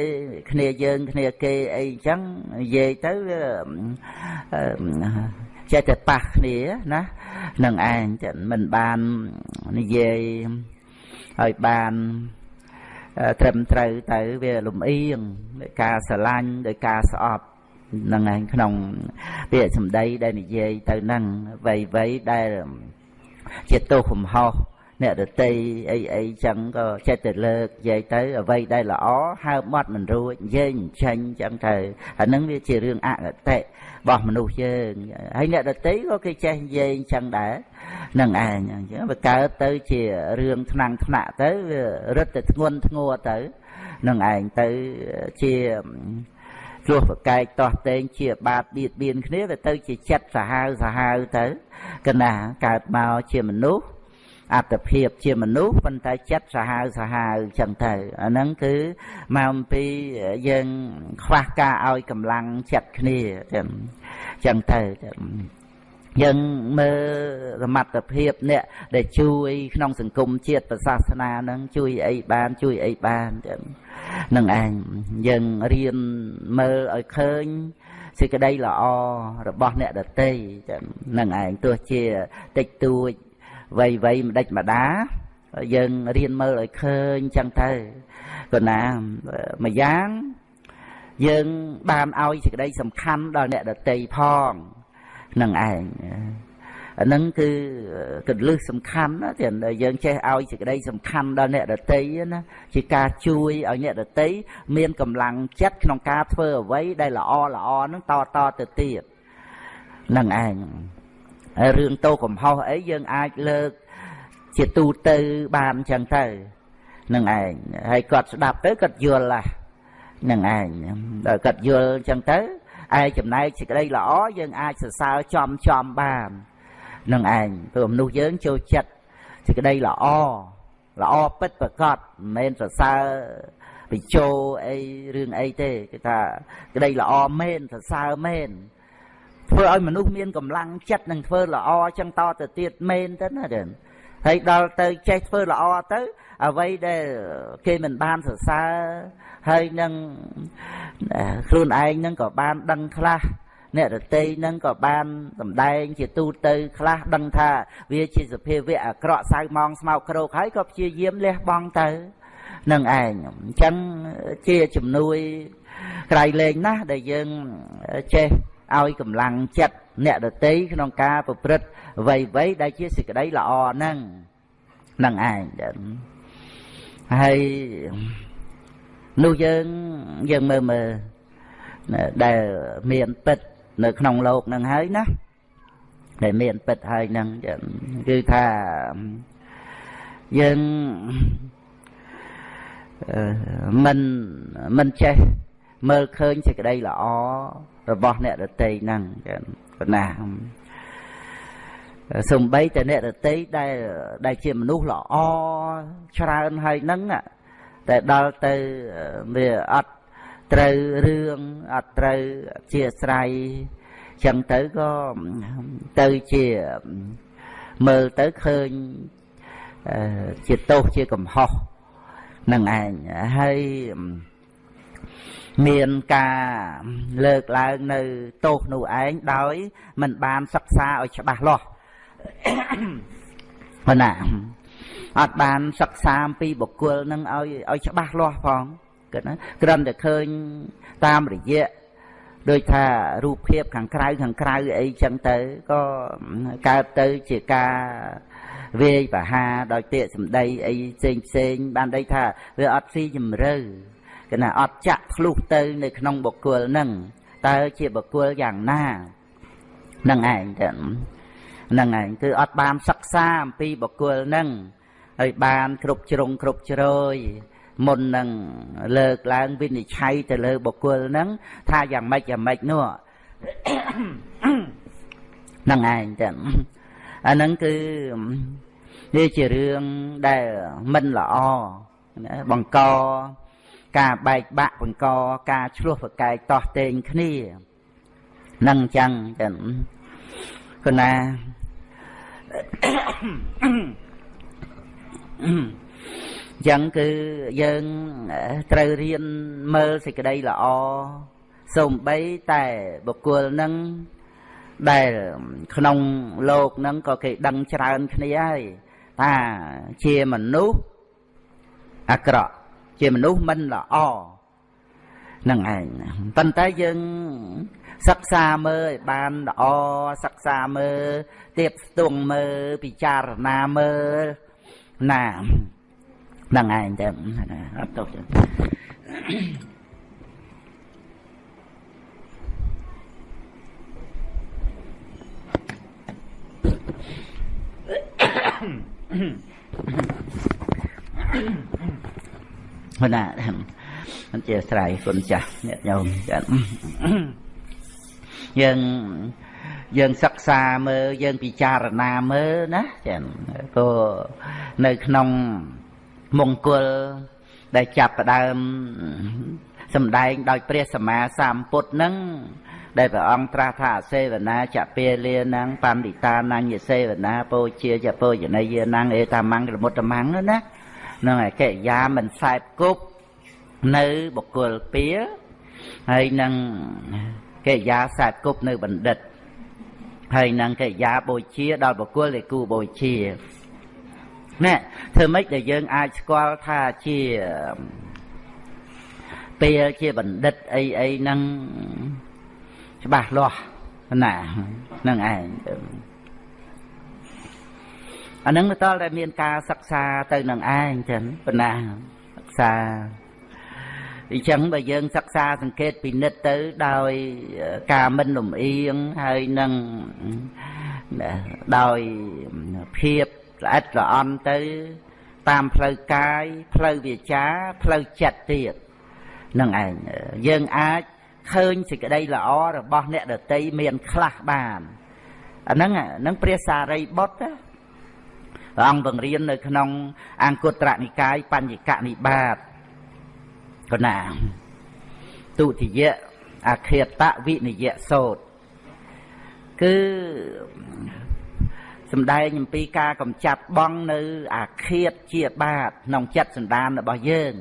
គ្នាយើងគ្នាគេអីចឹងនិយាយទៅចេះតែប៉ះគ្នាណានឹងឯងមិនបាននិយាយឲ្យបានត្រឹមត្រូវទៅវាលំអៀងដោយការស្រឡាញ់ដោយការស្អប់នឹងឯងក្នុងពាក្យសម្ដីដែលនិយាយទៅនឹងវ័យវ័យដែលជាទោសកំហុស អ្នកដតីអីអីចឹងក៏ចិត្តទៅលើកនិយាយទៅអ្វីដែលល្អហើបមាត់មិនរួចនិយាយចាញ់ចឹងទៅអានឹងវាជារឿងអកតេរបស់មនុស្សយើងហើយអ្នកដតីក៏គេចេះនិយាយចឹងដែរនឹងឯងអញ្ចឹងវាកើតទៅជារឿងថ្នាំងថ្នាក់ទៅវារឹតតែធ្ងន់ធ្ងរទៅនឹងឯងទៅជាគ្រោះប្រកែកតោះតែងជាបាបបៀតបៀនគ្នាវាទៅជាចិត្តសាហាវសាហាវទៅកណាកើតមកជាមនុស្ស អត្តភាពជាមនុស្សប៉ុន្តែចិត្តសាហាវសាហាវចឹងទៅអាហ្នឹងគឺមកអំពីយើងខ្វះការឲ្យកម្លាំងចិត្តគ្នាចឹងទៅយើងមើលសមត្ថភាពអ្នកដែលជួយក្នុងសង្គមជាតិសាសនានឹងជួយអីបានជួយអីបានចឹងនឹងឯងយើងរៀនមើលឲ្យឃើញសេចក្តីល្អរបស់អ្នកដតីចឹងនឹងឯងទោះជាតិចតួច វ័យវ័យម្ដេចម្ដាយើងរៀនមើលឲ្យឃើញចឹងទៅក៏ណាម្យ៉ាងយើងបានឲ្យសេចក្តីសំខាន់ដល់អ្នកដតីផងនឹងឯងអានឹងគឺកលឹះសំខាន់ណាទៀតយើងចេះឲ្យសេចក្តីសំខាន់ដល់អ្នកដតីណាជាការជួយឲ្យអ្នកដតីមានកម្លាំងចិត្តក្នុងការធ្វើអ្វីដែលល្អល្អនឹងតតទៅទៀតនឹងឯងហើយ រឿងតោកំហុសអីយើងអាចលើក ជាទូទៅបានអញ្ចឹងទៅនឹងឯងហើយគាត់ស្ដាប់ទៅគាត់យល់ឡានឹងឯងដល់គាត់យល់អញ្ចឹងទៅឯចំណែកសេចក្តីល្អយើងអាចសរសើរចំចំបាននឹងឯងព្រោះមនុស្សយើងចូលចិត្តសេចក្តីល្អល្អពិតប្រកបមិនមែនសរសើរបញ្ចោអីរឿងអីទេគេថាក្តីល្អមែនសរសើរមែន ធ្វើឲ្យមនុស្សមានកម្លាំងចិត្តនឹងធ្វើល្អចឹងតទៅទៀតមែនទៅណាដែរហើយដល់ទៅចេះធ្វើល្អទៅ អ្វីដែលគេមិនបានសរសើរហើយនឹងខ្លួនឯងនឹងក៏បានដឹងខ្លះអ្នករតីនឹងក៏បានសម្ដែង ជាទូទៅ ខ្លះដឹងថា វាជាសភាវៈអាក្រក់សៅម៉ងស្មោកគ្រោកហើយក៏ព្យាយាមលះបង់ទៅនឹងឯងអញ្ចឹងជាជំនួយក្រៃលែងណាស់ដែលយើងចេះ ឲ្យកម្លាំងចិត្តអ្នកដតីក្នុងការប្រព្រឹត្តអ្វីអ្វីដែលជាសេចក្តីល្អហ្នឹងនឹងឯងហើយនោះយើងយើងមើលមើលដែលមានពិតនៅក្នុងโลกនឹងហើយណាដែលមានពិតហើយនឹងគឺថាយើងមិនមិនចេះមើលឃើញសេចក្តីល្អ របស់អ្នករតីហ្នឹងប៉ុណ្ណាសំបីតែអ្នករតីដែលដែលជាមនុស្សល្អច្រើនហើយហ្នឹងតែដល់ទៅវាអត់ត្រូវរឿងអត់ត្រូវជាស្រ័យចឹងទៅក៏ទៅជាមើលទៅឃើញជាទោសជាកំហុសនឹងឯងហើយ មានការលើកឡើងនៅទោសនោះឯងដោយមិនបានសិក្សាឲ្យច្បាស់លាស់ប៉ុណ្ណាអត់បានសិក្សាអំពីបុគ្គលនឹងឲ្យឲ្យច្បាស់លាស់ផងគិតណាគ្រាន់តែឃើញតាមរយៈដូចថារូបភាពខាងក្រៅខាងក្រៅអីចឹងទៅក៏កើតទៅជាការវាយបហាដោយទេកសម្ដីអីផ្សេងផ្សេងបានដីថាវាអត់ស៊ីជំរឿ គណៈអត់ចាក់ធ្លុះទៅ នៅក្នុងបុគ្គលនឹងតើជាបុគ្គលយ៉ាងណានឹងឯងទៅនឹងឯងគឺអត់បានសិក្សាអំពីបុគ្គលនឹងហើយបានគ្រប់ជ្រុងគ្រប់ជ្រោយមុននឹងលើកឡើងវិនិច្ឆ័យទៅលើបុគ្គលនឹងថាយ៉ាងម៉េចយ៉ាងម៉េចនោះនឹងឯងទៅអាហ្នឹងគឺនេះជារឿងដែលមិនល្អបង្ក ការបែកបាក់បង្កការឆ្លោះប្រកែកតោះតេងគ្នានឹងអញ្ចឹងចឹងគណាអញ្ចឹងគឺយើងត្រូវរៀនមើលសេចក្តីល្អសូម្បីតែបុគ្គលនឹងដែលក្នុងលោកនឹងក៏គេដឹងច្រើនគ្នាហើយថាជាមនុស្សអាក្រក់ ជាមនុស្សមិនល្អនឹងឯងប៉ុន្តែយើងសិក្សាមើលឲ្យបានល្អសិក្សាមើលទៀបស្ទង់មើលពិចារណាមើលណានឹងឯងទៅអត់ទុកទេ ហ្នឹងណាមិនជាស្រ័យគុណចាស់អ្នកញោមចាយើងយើងសិក្សាមើលយើងពិចារណាមើលណាចាក៏នៅក្នុងមង្គលដែលចាប់ផ្ដើមសម្ដែងដោយព្រះសម្មាសម្ពុទ្ធនឹងដែលព្រះអង្គត្រាស់ថាសេវនាចពាលានងបណ្ឌិតានញ្ញសេវនាពោជាចពោជនីយានងអេតាមង្គលមុតមង្គណា នឹងឯកិរិយាមិនសែបគប់នៅបុគ្គលពៀហើយនឹងកិរិយាសែបគប់នៅបណ្ឌិតហើយនឹងកិរិយាបូជាដល់បុគ្គលដែលគូបូជាណែធ្វើម៉េចដែលយើងអាចស្គាល់ថាជាពេលជាបណ្ឌិតអីអីហ្នឹងច្បាស់លាស់ណានឹងឯង អានឹងទៅតតែមានការសិក្សាទៅនឹងឯងចឹងប៉ុណ្ណាសិក្សាអញ្ចឹងបើយើងសិក្សាសង្កេតពិនិត្យទៅដោយការមិនលំអៀងហើយនឹងដោយភាពល្អិតល្អន់ទៅ តាមផ្លូវកាយផ្លូវវាចាផ្លូវចិត្តទៀតនឹងឯងយើងអាចឃើញសេចក្តីល្អរបស់អ្នកដតីមានខ្លះបានអាហ្នឹងហ្នឹងព្រះសារីបុត្រ ព្រះអង្គបង្រៀននៅក្នុង អង្គត្រនិកាយបញ្ញកនិបាតកណាទុតិយៈអខេតវិនិយៈសោតគឺសំដែងអំពីការកំចាត់បងនៅអាឃាតជាបាតក្នុងចិត្តសន្តានរបស់យើង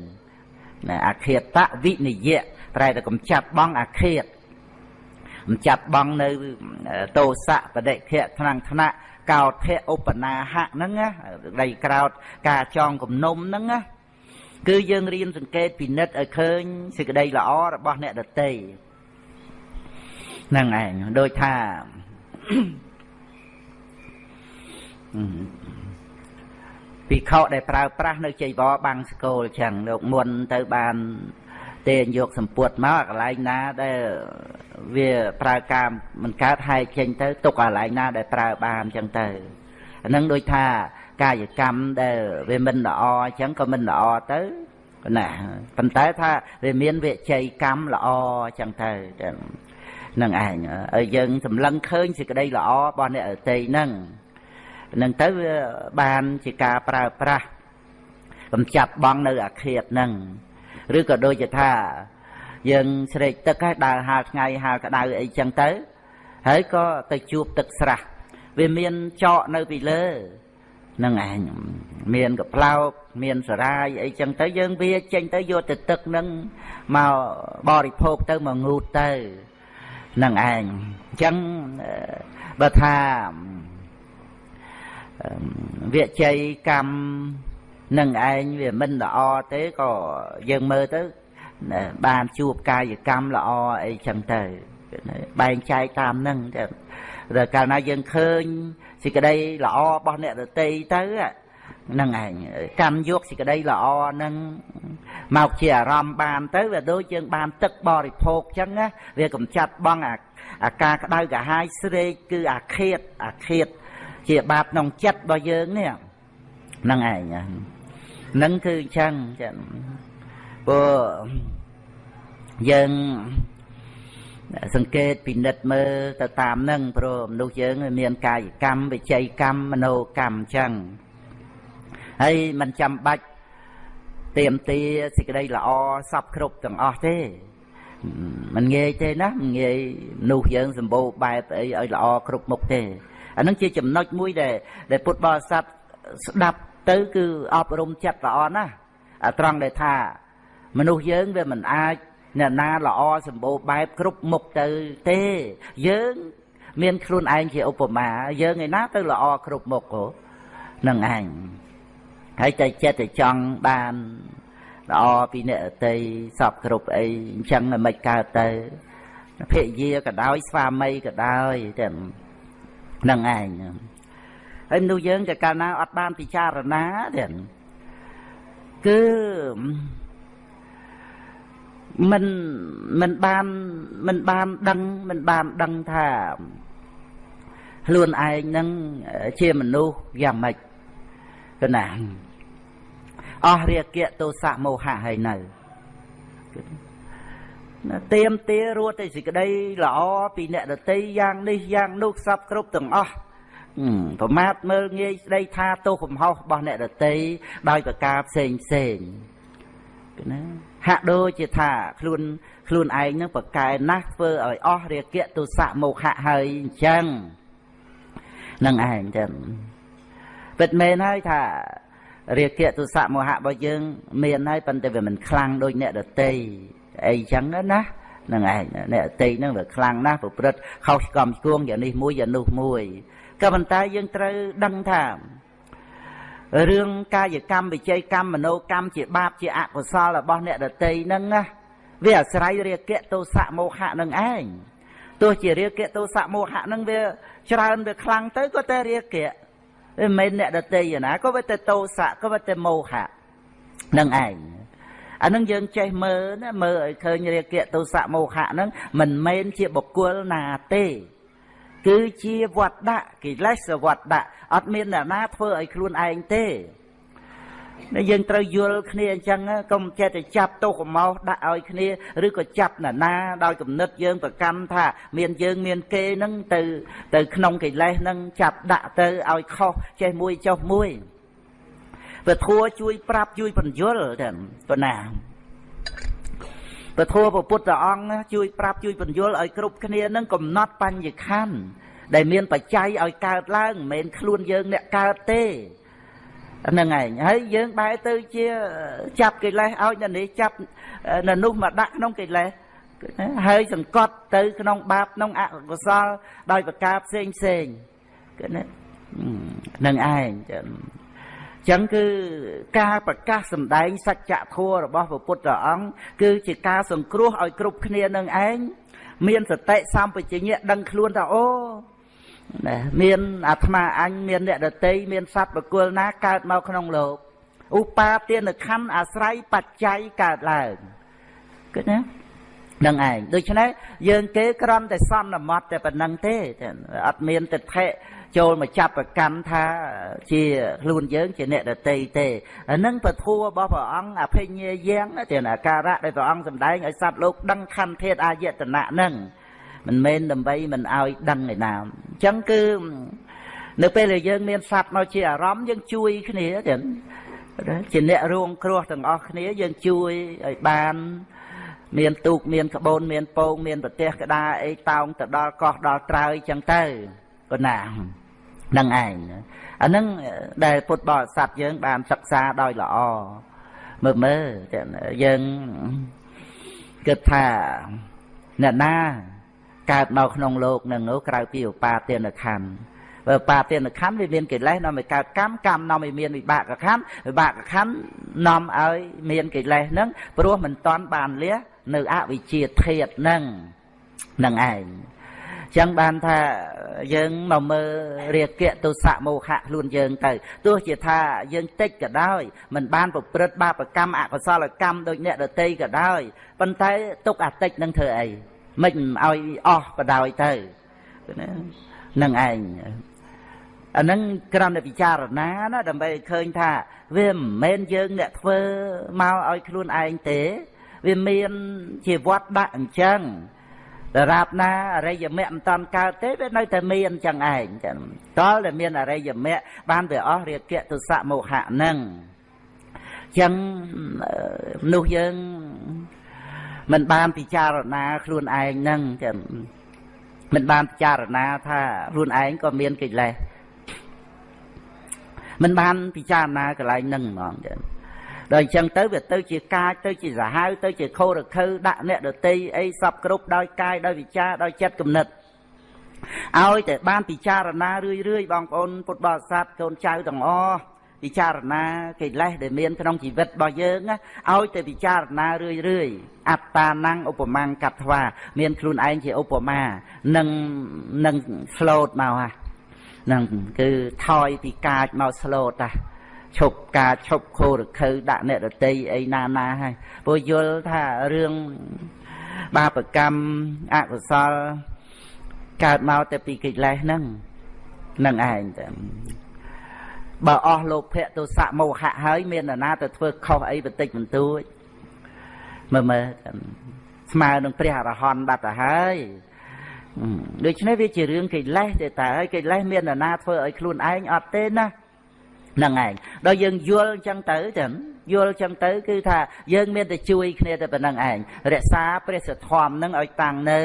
ណាអាឃាតវិនិយៈប្រែតែកំចាត់បងអាឃាតកំចាត់បងនៅតោសៈបដិខៈថ្នាំងថ្នាក់ កោធៈឧបនាហៈហ្នឹងណាដីក្រោតការចងគំនុំហ្នឹងណាគឺយើងរៀនសង្កេតពិនិត្យឲ្យឃើញសេចក្តីល្អរបស់អ្នកដតីហ្នឹងឯងដូចថាពិខុដែលប្រើប្រាស់នៅចៃវរបាំងស្គលចឹងលោកមុនទៅបាន ទេយកសម្ពុតមកកន្លែងណាដែលវាប្រើការមិនកើតហែកចេញទៅទុកកន្លែងណាដែលប្រើបានអញ្ចឹងទៅអានឹងដូចថាកាយកម្មដែលវាមិនល្អអញ្ចឹងក៏មិនល្អទៅណាប៉ុន្តែថាវាមានវិជ័យកម្មល្អអញ្ចឹងទៅនឹងឯងឲ្យយើងសម្លឹងឃើញសេចក្តីល្អរបស់អ្នកអតីហ្នឹងនឹងទៅវាបានជាការប្រើប្រាស់កំចាត់បងនៅអាឃាតហ្នឹង ឬក៏ដូចជាថាយើងស្រេកទឹកហើយដើរហាលថ្ងៃហាលក្តៅអីចឹងទៅ ហើយក៏ទៅជួបទឹកស្រះវាមានចកនៅពីលើនឹងឯងមានកផ្លោកមានសរាយអីចឹងទៅយើងវាចេញទៅយកទៅទឹកនឹងមកបរិភោគទៅមកងូតទៅនឹងឯងអញ្ចឹងបើថាវិជ័យកម្ម នឹងឯងវាមិនល្អទេក៏យើងមើលទៅបានជួបកាយកម្មល្អអីចឹងទៅបែងចែកតាមនឹងតែកាលណាយើងឃើញសេចក្តីល្អរបស់អ្នកដតីទៅហ្នឹងឯងកម្មយកសេចក្តីល្អហ្នឹងមកជាអារម្មណ៍បានទៅវាដូចយើងបានទឹកបរិភោគចឹងណាវាកំចាត់បងអាការក្តៅកាហាយស្រេកគឺអាឃាតអាឃាតជាបាបក្នុងចិត្តរបស់យើងនេះហ្នឹងឯងហ្នឹងគឺអញ្ចឹងចឹងព្រោះយើងសង្កេតពិនិត្យមើលទៅតាមនឹងព្រោះមនុស្សយើងមានកាយកម្មវិច័យកម្មមโนកម្មអញ្ចឹងហើយมันចាំបាច់ទៀមទាសេចក្តីល្អសពគ្រប់ទាំងអស់ទេมันងាយទេណាมันងាយមនុស្សយើងសម្បូរបែបអីឲ្យល្អគ្រប់មុខទេអានឹងជាចំណុចមួយដែលដែលពុទ្ធបរិស័ទស្ដាប់ ទៅគឺអប់រំចិត្តល្អណាស់ត្រង់ដែលថាមនុស្សយើងវាមិនអាចអ្នកណាល្អសម្បូរបែបគ្រប់មុខទៅទេយើងមានខ្លួនឯងជាឧបមា យើងឯណាទៅល្អគ្រប់មុខហ្នឹងឯងហើយតែចិត្តតែចង់បានល្អពីអ្នកអតីសពគ្រប់អីអញ្ចឹងមិនកើតទៅភរិយាក៏ដោយស្វាមីក៏ដោយតែហ្នឹងឯង ហើយមនុស្សយើងក៏កាលណាអត់បានពិចារណាទេគឺមិនមិនបានមិនបានដឹងមិនបានដឹងថាខ្លួនឯងនឹងជាមនុស្សយ៉ាងម៉េចគណាអស់រាគៈទោសៈមោហៈហើយនៅណាទៀមទារត់តែសេចក្តីល្អពីអ្នកដតីយ៉ាងនេះយ៉ាងនោះសពគ្រប់ទាំងអស់ ប្រមាថមើលងាយស្ដីថាទោសកំហុសរបស់អ្នកដតីដោយប្រការផ្សេងផ្សេងណាហាក់ដូចជាថាខ្លួនខ្លួនឯងនឹងប្រកែណាស់ធ្វើឲ្យអស់រាគៈទុសៈមោហៈហើយអញ្ចឹងនឹងឯងចឹងពិតមែនហើយថារាគៈទុសៈមោហៈរបស់យើង មានហើយប៉ុន្តែវាមិនខ្លាំងដូចអ្នកដតីអីចឹងណានឹងឯងអ្នកដតីហ្នឹងវាខ្លាំងណាស់ប្រព្រឹត្តខុសស្គមស្គួងយ៉ាងនេះមួយយ៉ាងនោះមួយ ក៏ប៉ុន្តែយើងត្រូវដឹងថារឿងកាយកម្មវិជ័យកម្មមโนកម្មជាបាបជាអកុសលរបស់អ្នកដតីហ្នឹងណាវាអាស្រ័យរាគៈទោសៈមោហៈនឹងឯងទោះជារាគៈទោសៈមោហៈនឹងវាច្រើនវាខ្លាំងទៅក៏តែរាគៈមិនមែនអ្នកដតីណាក៏វាតែទោសៈក៏វាតែមោហៈនឹងឯងអានឹងយើងចេះមើលណាមើលឲ្យឃើញរាគៈទោសៈមោហៈហ្នឹងមិនមែនជាបុគ្គលណាទេ គឺជាវត្តដាក់កិលេសវត្តដាក់អត់មានអ្នកណាធ្វើឲ្យខ្លួនឯងទេដែលយើងត្រូវយល់គ្នាអញ្ចឹងកុំចេះតែចាប់ទោសកំោសដាក់ឲ្យគ្នាឬក៏ចាប់ណានាដោយគំនិតយើងប្រកម្មថាមានយើងមានគេនឹងទៅទៅក្នុងកិលេសនឹងចាប់ដាក់ទៅឲ្យខុសចេះមួយចុះមួយពធัวជួយប្រាប់ជួយបញ្យល់តែប៉ុណ្ណា ពធព្រះពុទ្ធអង្គជួយប្រាប់ជួយបញ្យល់ឲ្យគ្រប់គ្នានឹងកំណត់បញ្ញខណ្ឌដែលមានបច្ច័យឲ្យកើតឡើងមិនមែនខ្លួនយើងអ្នកកើតទេហ្នឹងឯងហើយយើងបែរទៅជាចាប់កិលេសឲ្យនៅនេះចាប់នៅនោះមកដាក់ក្នុងកិលេសហើយសង្កត់ទៅក្នុងបាបក្នុងអកុសលដោយប្រការផ្សេងផ្សេងគឺណានឹងឯង ចឹងគឺការប្រកាសសម្ដែងសច្ចធម៌របស់ព្រះពុទ្ធអង្គគឺជាការសង្គ្រោះឲ្យគ្រប់គ្នានឹងឯងមានសតិសម្បជញ្ញៈដឹងខ្លួនថាអូណាមានអាត្មាអញមានអ្នកដតីមានសត្វបកុលណាកើតមកក្នុងលោកឧបាទានខណ្ឌអាស្រ័យបច្ច័យកើតឡើងគឺណា នឹងឯងដូច្នេះយើងគេក្រំតែសន្មត់តែប៉ុណ្្នឹងទេអត់មានទិដ្ឋិចូលមកចាប់ប្រកាន់ថាជាខ្លួនយើងជាអ្នកដតីទេអានឹងពធัวរបស់ព្រះអង្គអភិញ្ញាយ៉ាងទេអាការៈដែលព្រះអង្គសម្ដែងឲ្យសត្វលោកដឹងខន្ធធាតអាយតនៈនឹងមិនមែនដើម្បីមិនឲ្យដឹងឯណាអញ្ចឹងគឺនៅពេលដែលយើងមានសត្វមកជាអារម្មណ៍យើងជួយគ្នាចឹងជាអ្នករងគ្រោះទាំងអស់គ្នាយើងជួយឲ្យបាន មានទូកមានក្បូនមានពងមានប្រទេសក្តារអីតោងទៅដល់កោះដល់ត្រើយចឹងទៅប៉ុណ្ណានឹងឯងអានឹងដែលពុទ្ធបរិស័ទយើងបានសិក្សាដោយល្អមើលមើលយើងគិតថាអ្នកណាកើតមកក្នុងโลกនឹងក្រៅពីឧបាទានខណ្ឌបើបាទានខណ្ឌវាមានកិលេសនាំឲ្យកើតកម្មកម្មនាំឲ្យមានវិបាកខណ្ឌវិបាកខណ្ឌនាំឲ្យមានកិលេសហ្នឹងព្រោះមិនតាន់បានលះ នៅអវិជ្ជាធាតហ្នឹងនឹងឯងចឹងបានថាយើងមកមើលរាគៈទុសៈមោហៈខ្លួនយើងទៅទោះជាថាយើងតិចក៏ដោយមិនបានប្រព្រឹត្តបាបកម្មអកុសលកម្មដូចអ្នកដតីក៏ដោយប៉ុន្តែទុកអាតិចនឹងធ្វើអីមិនឲ្យអស់បដ ாய் ទៅនឹងឯងអានឹងគ្រាន់តែពិចារណាណាដើម្បីឃើញថាវាមិនមែនយើងអ្នកធ្វើមកឲ្យខ្លួនឯងទេ វាមានជាវត្តដាក់អញ្ចឹងដរាបណាអរិយមគ្គមិនតាន់កើតទេវានៅតែមានអញ្ចឹងឯងចឹងតលតែមានអរិយមគ្គបានវាអស់រាគៈទុសៈមោហៈនឹងចឹងមនុស្សយើងមិនបានពិចារណាខ្លួនឯងហ្នឹងចឹងមិនបានពិចារណាថាខ្លួនឯងក៏មានកិលេសមិនបានពិចារណាកន្លែងហ្នឹងហ្មងចឹង ដល់អញ្ចឹងទៅវាទៅជាកាចទៅជាសាហាវទៅជាខោរខើដាក់អ្នកដតីអីសពគ្រប់ដោយកាយដោយវិចារដោយចិត្តគំនិតឲ្យតែបានពិចារណារឿយរឿយបងប្អូនពុទ្ធបរិស័ទកូនចៅទាំងអស់ពិចារណាកិលេសដែលមានក្នុងជីវិតរបស់យើងឲ្យតែពិចារណារឿយរឿយអត្តា năng ឧបមាកត្វាមានខ្លួនឯងជាឧបមានឹងនឹងស្លូតមកហ่ะនឹងគឺថយពីកាចមកស្លូតតា ឈប់ការឈប់ខោរខើដាក់អ្នករតីអីណាណាហើយព្រោះយល់ថារឿងបាបកម្មអកុសលកើតមកតែពីកិលេសហ្នឹងនឹងឯងតែបើអស់លោភៈទោសៈមោហៈហើយមាននរណាទៅធ្វើខុសអីបន្តិចបន្តួចមើលមើលស្មើនឹងព្រះអរហន្តបាត់ទៅហើយដូច្នេះវាជារឿងកិលេសទេតើហើយកិលេសមាននរណាធ្វើឲ្យខ្លួនឯងអត់ទេណា ហ្នឹងឯងដល់យើងយល់អញ្ចឹងទៅចឹងយល់អញ្ចឹងទៅ គឺថាយើងមានតែជួយគ្នាតែប៉ុណ្្នឹងឯងរក្សាព្រះសធម៌នឹងឲ្យតាំងនៅ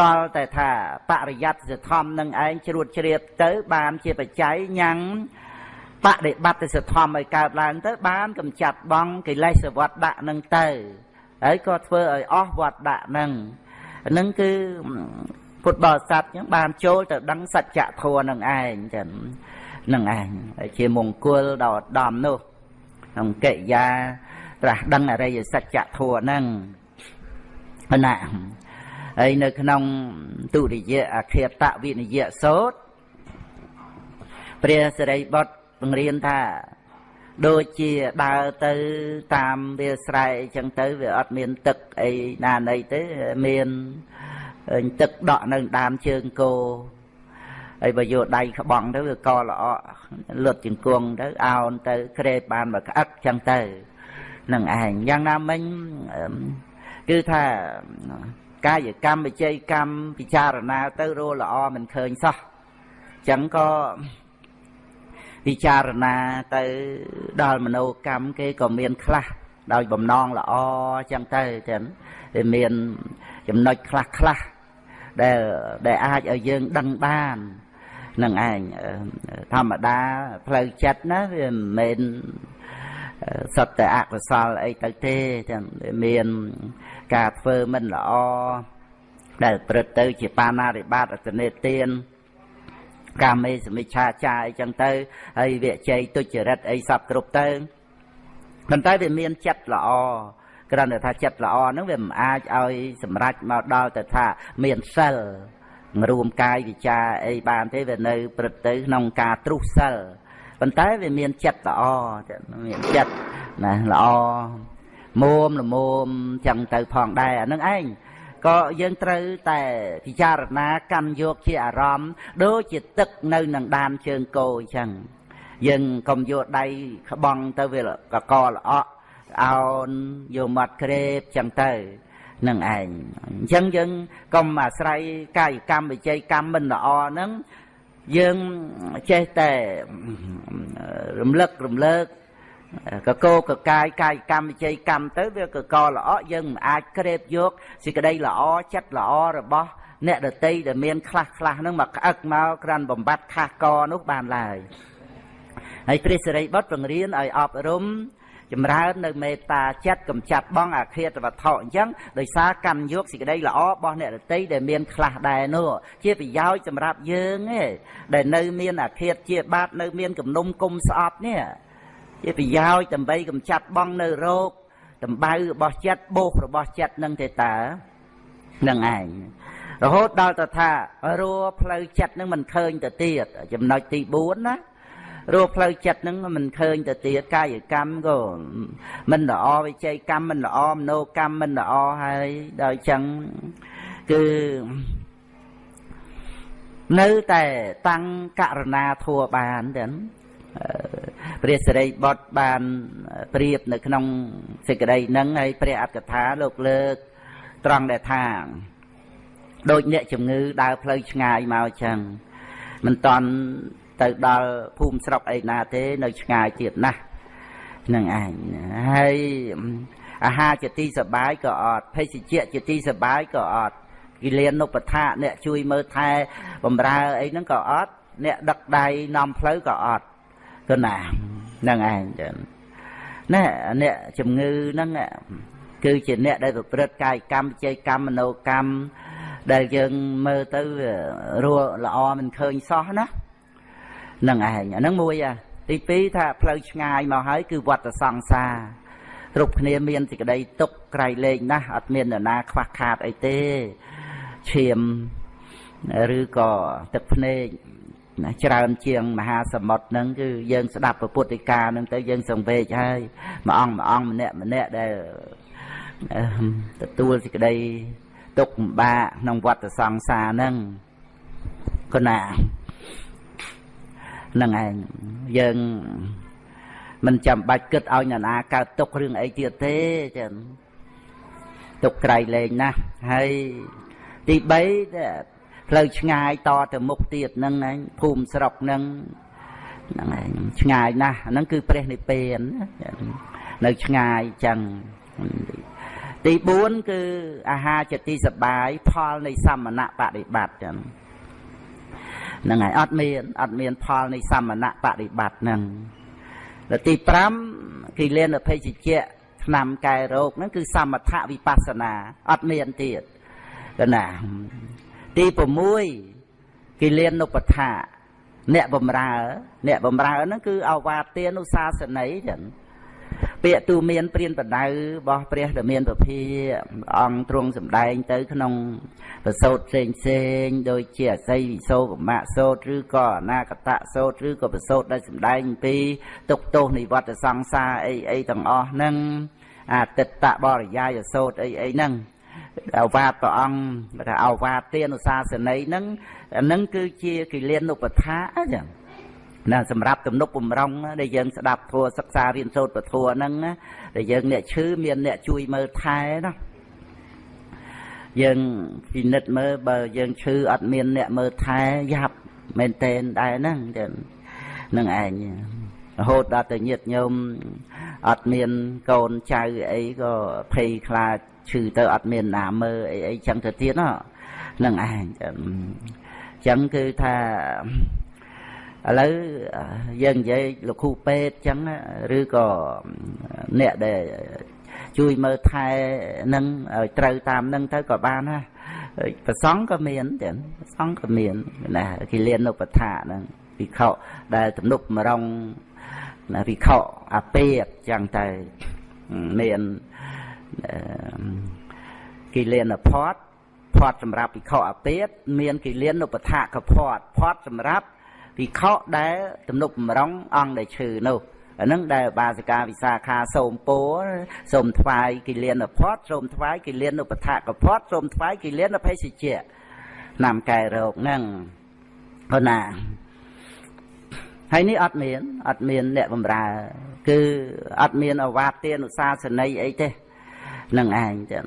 តលតែថាបរិយ័តសធម៌នឹងឯងជ្រួតជ្រាបទៅបានជាបច្ច័យញ៉ាំងបដិបត្តិសធម៌ឲ្យកើតឡើងទៅ បានកម្ចាត់បងកិលេសវត្តដាក់នឹងទៅហើយក៏ធ្វើឲ្យអស់វត្តដាក់នឹងនឹងគឺពុទ្ធបរិស័ទចឹងបានចូលទៅដឹងសច្ចធម៌នឹងឯងចឹង នឹងឯងជាមង្គលដល់ឧត្តមនោះក្នុងកិរិយាត្រាស់ដឹងអរិយសច្ចធម៌ហ្នឹងណាហើយនៅក្នុងទុរិយអខេតវិនិយសោតព្រះសិរីបុត្របង្រៀនថា ដូចជាដើរទៅតាមវាស្រែអញ្ចឹងទៅវាអត់មានទឹកអីណាណីទេមានទឹកដក់នៅដើមជើងគោ ហើយបើយកដៃក្បង់ទៅវាកល្អលុតជង្គង់ទៅអោនទៅក្រេបបានមកក្អឹកចឹងទៅនឹងឯងយ៉ាងណាមិញគឺថាកាយកម្មវិជ័យកម្មពិចារណាទៅរល្អមិនឃើញសោះចឹងក៏ពិចារណាទៅដល់មโนកម្មគេក៏មានខ្លះដោយបំណងល្អចឹងទៅចឹងវាមានចំណុចខ្លះខ្លះដែលដែលអាចឲ្យយើងដឹងបាន នឹងឯងធម្មតាផ្លូវចិត្តណាវាមិនមែនសត្វតែអកុសលអីទៅទេទាំងមានការធ្វើមិនល្អដែលព្រឹត្តទៅជាបាណារិបាតអតនេទានកាមេសមិច្ឆាចាអីចឹងទៅហើយវិជ័យទុច្ចរិតអីសពគ្រប់ទៅប៉ុន្តែវាមានចិត្តល្អគ្រាន់តែថាចិត្តល្អហ្នឹងវាមិនអាចឲ្យសម្រេចមកដល់ទៅថាមានសិល រួមកាយវិចារអីបានទេវានៅព្រឹត្តទៅក្នុងការទ្រុះសិលប៉ុន្តែវាមានចិត្តល្អមានចិត្តណាល្អមុំល្មមចឹងទៅផងដែរអានឹងឯងក៏យើងត្រូវតែពិចារណាកាន់យកជាអារម្មណ៍ដូចជាទឹកនៅនឹងដានជើងគោអញ្ចឹងយើងកុំយកដៃក្បង់ទៅវាកកល្អក់អោនយកមាត់ក្រេបចឹងទៅ នឹងឯងអញ្ចឹងយើងកុំអាស្រ័យកាយកម្មវិជ័យកម្មមិនល្អហ្នឹងយើងចេះតែរំលឹករំលើកកកោកកាយកាយកម្មវិជ័យកម្មទៅវាកកល្អយើងមិនអាចក្រេបយកសេចក្តីល្អចិត្តល្អរបស់អ្នកដតីដែលមានខ្លះខ្លះហ្នឹងមកក្អឹកមកក្រាន់បំបត្តិខាសកនោះបានឡើយហើយព្រះសិរីបុត្របង្រៀនឲ្យអប់រំ ចម្រើននៅមេត្តាចិត្តកំចាត់បងអាឃាតវត្ថុអញ្ចឹងដោយសារកម្មយកសេចក្តីល្អរបស់អ្នករតីដែលមានខ្លះដែរនោះជាប្រយោជន៍សម្រាប់យើងឯងដែលនៅមានអាឃាតជាបាតនៅមានគំនុំគុំស្អប់នេះជាប្រយោជន៍ដើម្បីកំចាត់បងនៅរោគតម្បៅរបស់ចិត្តបោសរបស់ចិត្តនឹងទេតានឹងឯងរហូតដល់ទៅថារួផ្លូវចិត្តនឹងមិនឃើញទៅទៀតចំណុចទី4ណា រស់ផ្លូវចិត្តហ្នឹងមិនឃើញទៅទៀតកាយកម្មក៏មិនល្អវិជ័យកម្មមិនល្អមโนកម្មមិនល្អហើយដល់ចឹងគឺនៅតែតាំងករណាធัวបានទាំងព្រះសិរីបុត្របានប្រៀបនៅក្នុងសេចក្តីហ្នឹងហើយព្រះអត្តកថាលោកលើកត្រង់ដែលថាដូចអ្នកជំងឺដើរផ្លូវឆ្ងាយមកចឹងមិនតន់ ទៅដល់ភូមិស្រុកអីណាទេ នៅឆ្ងាយទៀតណាស់នឹងឯងហើយអាហារជាទីសបាយក៏អត់ភេសជ្ជៈជាទីសបាយក៏អត់គិលានុបដ្ឋៈអ្នកជួយមើលថែបំរើអីហ្នឹងក៏អត់អ្នកដឹកដៃនាំផ្លូវក៏អត់គឺណាហ្នឹងឯងចឹងណែអ្នកជំងឺហ្នឹងគឺជាអ្នកដែលប្រព្រឹត្តកាយកម្មវិជ័យកម្មមโนកម្មដែលយើងមើលទៅរស់ល្អមិនឃើញសោះណា នឹងឯងអាហ្នឹងមួយទី2ថាផ្លូវឆ្ងាយមកហើយគឺវត្តសង្សារគ្រប់គ្នាមានសេចក្តីទុកក្រៃលែងណាស់អត់មាននរណាខ្វះខាតអីទេឈាមឬក៏ទឹកភ្នែកណាច្រើនជាងមហាសមុទ្រហ្នឹងគឺយើងស្ដាប់ពុទ្ធិកាហ្នឹងទៅយើងសង្វេគហើយមួយអង្គមួយអង្គម្នាក់ម្នាក់ដែលទទួលសេចក្តីទុកលំបាកក្នុងវត្តសង្សារហ្នឹងគណាហ្នឹងឯងយើងមិនចាំបាច់គិតឲ្យអ្នកណាកើតទុករឿងអីទៀតទេចឹងទុកក្រៃលែងណាស់ហើយទី3ផ្លូវឆ្ងាយតទៅមុខទៀតហ្នឹងឯងភូមិស្រុកហ្នឹងហ្នឹងឯងឆ្ងាយណាស់ហ្នឹងគឺព្រះនិព្វាននៅឆ្ងាយចឹងទី4គឺអាហារជាទីសបាយផលនៃសមណៈបដិបត្តិចឹង ហ្នឹងហើយអត់មានអត់មានផលនៃសមណៈបរិបត្តិហ្នឹងដល់ទី5គិលានភេជ្ជៈឆ្នាំកែរោគហ្នឹងគឺសមថវិបស្សនាអត់មានទៀតកណាទី6គិលានុបដ្ឋាអ្នកបំរើ អ្នកបំរើហ្នឹងគឺអវាទានុសាសន័យចឹង ពាក្យទូមានព្រានបដៅរបស់ព្រះដែលមានពភាអង្គទ្រង់សម្ដែងទៅក្នុងប្រសូតផ្សេងផ្សេងដូចជាអស័យវិសោកមៈសោតឬក៏អនាគតសោតឬក៏ប្រសូតដែលសម្ដែងពីទុកទោសនិវត្តសង្សារអីអីទាំងអស់ហ្នឹងអតិតតបរិយាយសោតអីអីហ្នឹងអវាទព្រះអង្គថាអវាទទានុសាសន័យហ្នឹងអាហ្នឹងគឺជាគិលានុបដ្ឋាអញ្ចឹង ណាសម្រាប់ទំនុកបំរុងដែលយើងស្ដាប់ធัวសិក្សារៀនសូត្រពធัวហ្នឹងដែលយើងអ្នកឈឺមានអ្នកជួយមើលថែណាយើងពិនិត្យមើលបើយើងឈឺអត់មានអ្នកមើលថែយ៉ាប់មែនតែនដែរហ្នឹងចឹងនឹងឯងរហូតដល់ទៅញាតញោមអត់មានកូនចៅអីក៏ភ័យខ្លាចឈឺទៅអត់មានណាមើលអីអីចឹងទៅទៀតហ្នឹងឯងចឹងគឺថា ឥឡូវយើងនិយាយលោកគ្រូពេទ្យចឹងឬក៏អ្នកដែលជួយមើលថែនឹងឲ្យត្រូវតាមនឹងទៅក៏បានណាប្រសងក៏មានចឹងប្រសងក៏មានណាគិលានុបដ្ឋាហ្នឹងវិខដែលទំនុកម្រងណាវិខអាពេតចឹងទៅមានគិលានផតផតសម្រាប់វិខអាពេតមានគិលានុបដ្ឋាកផតផតសម្រាប់ ភិក្ខុដែលទំនុកបំរុងអង្គដែលឈឺនោះអានឹងដែលបាសិកាវិសាខាសូមពោសូមថ្វាយគិលានផតសូមថ្វាយគិលានឧបថកផតសូមថ្វាយគិលានភេសជ្ជៈណាំកែរោគហ្នឹងអូណាហើយនេះអត់មានអត់មានអ្នកបំរើ គឺអត់មានអវាទទានុសាសន័យអីទេនឹងឯងចឹង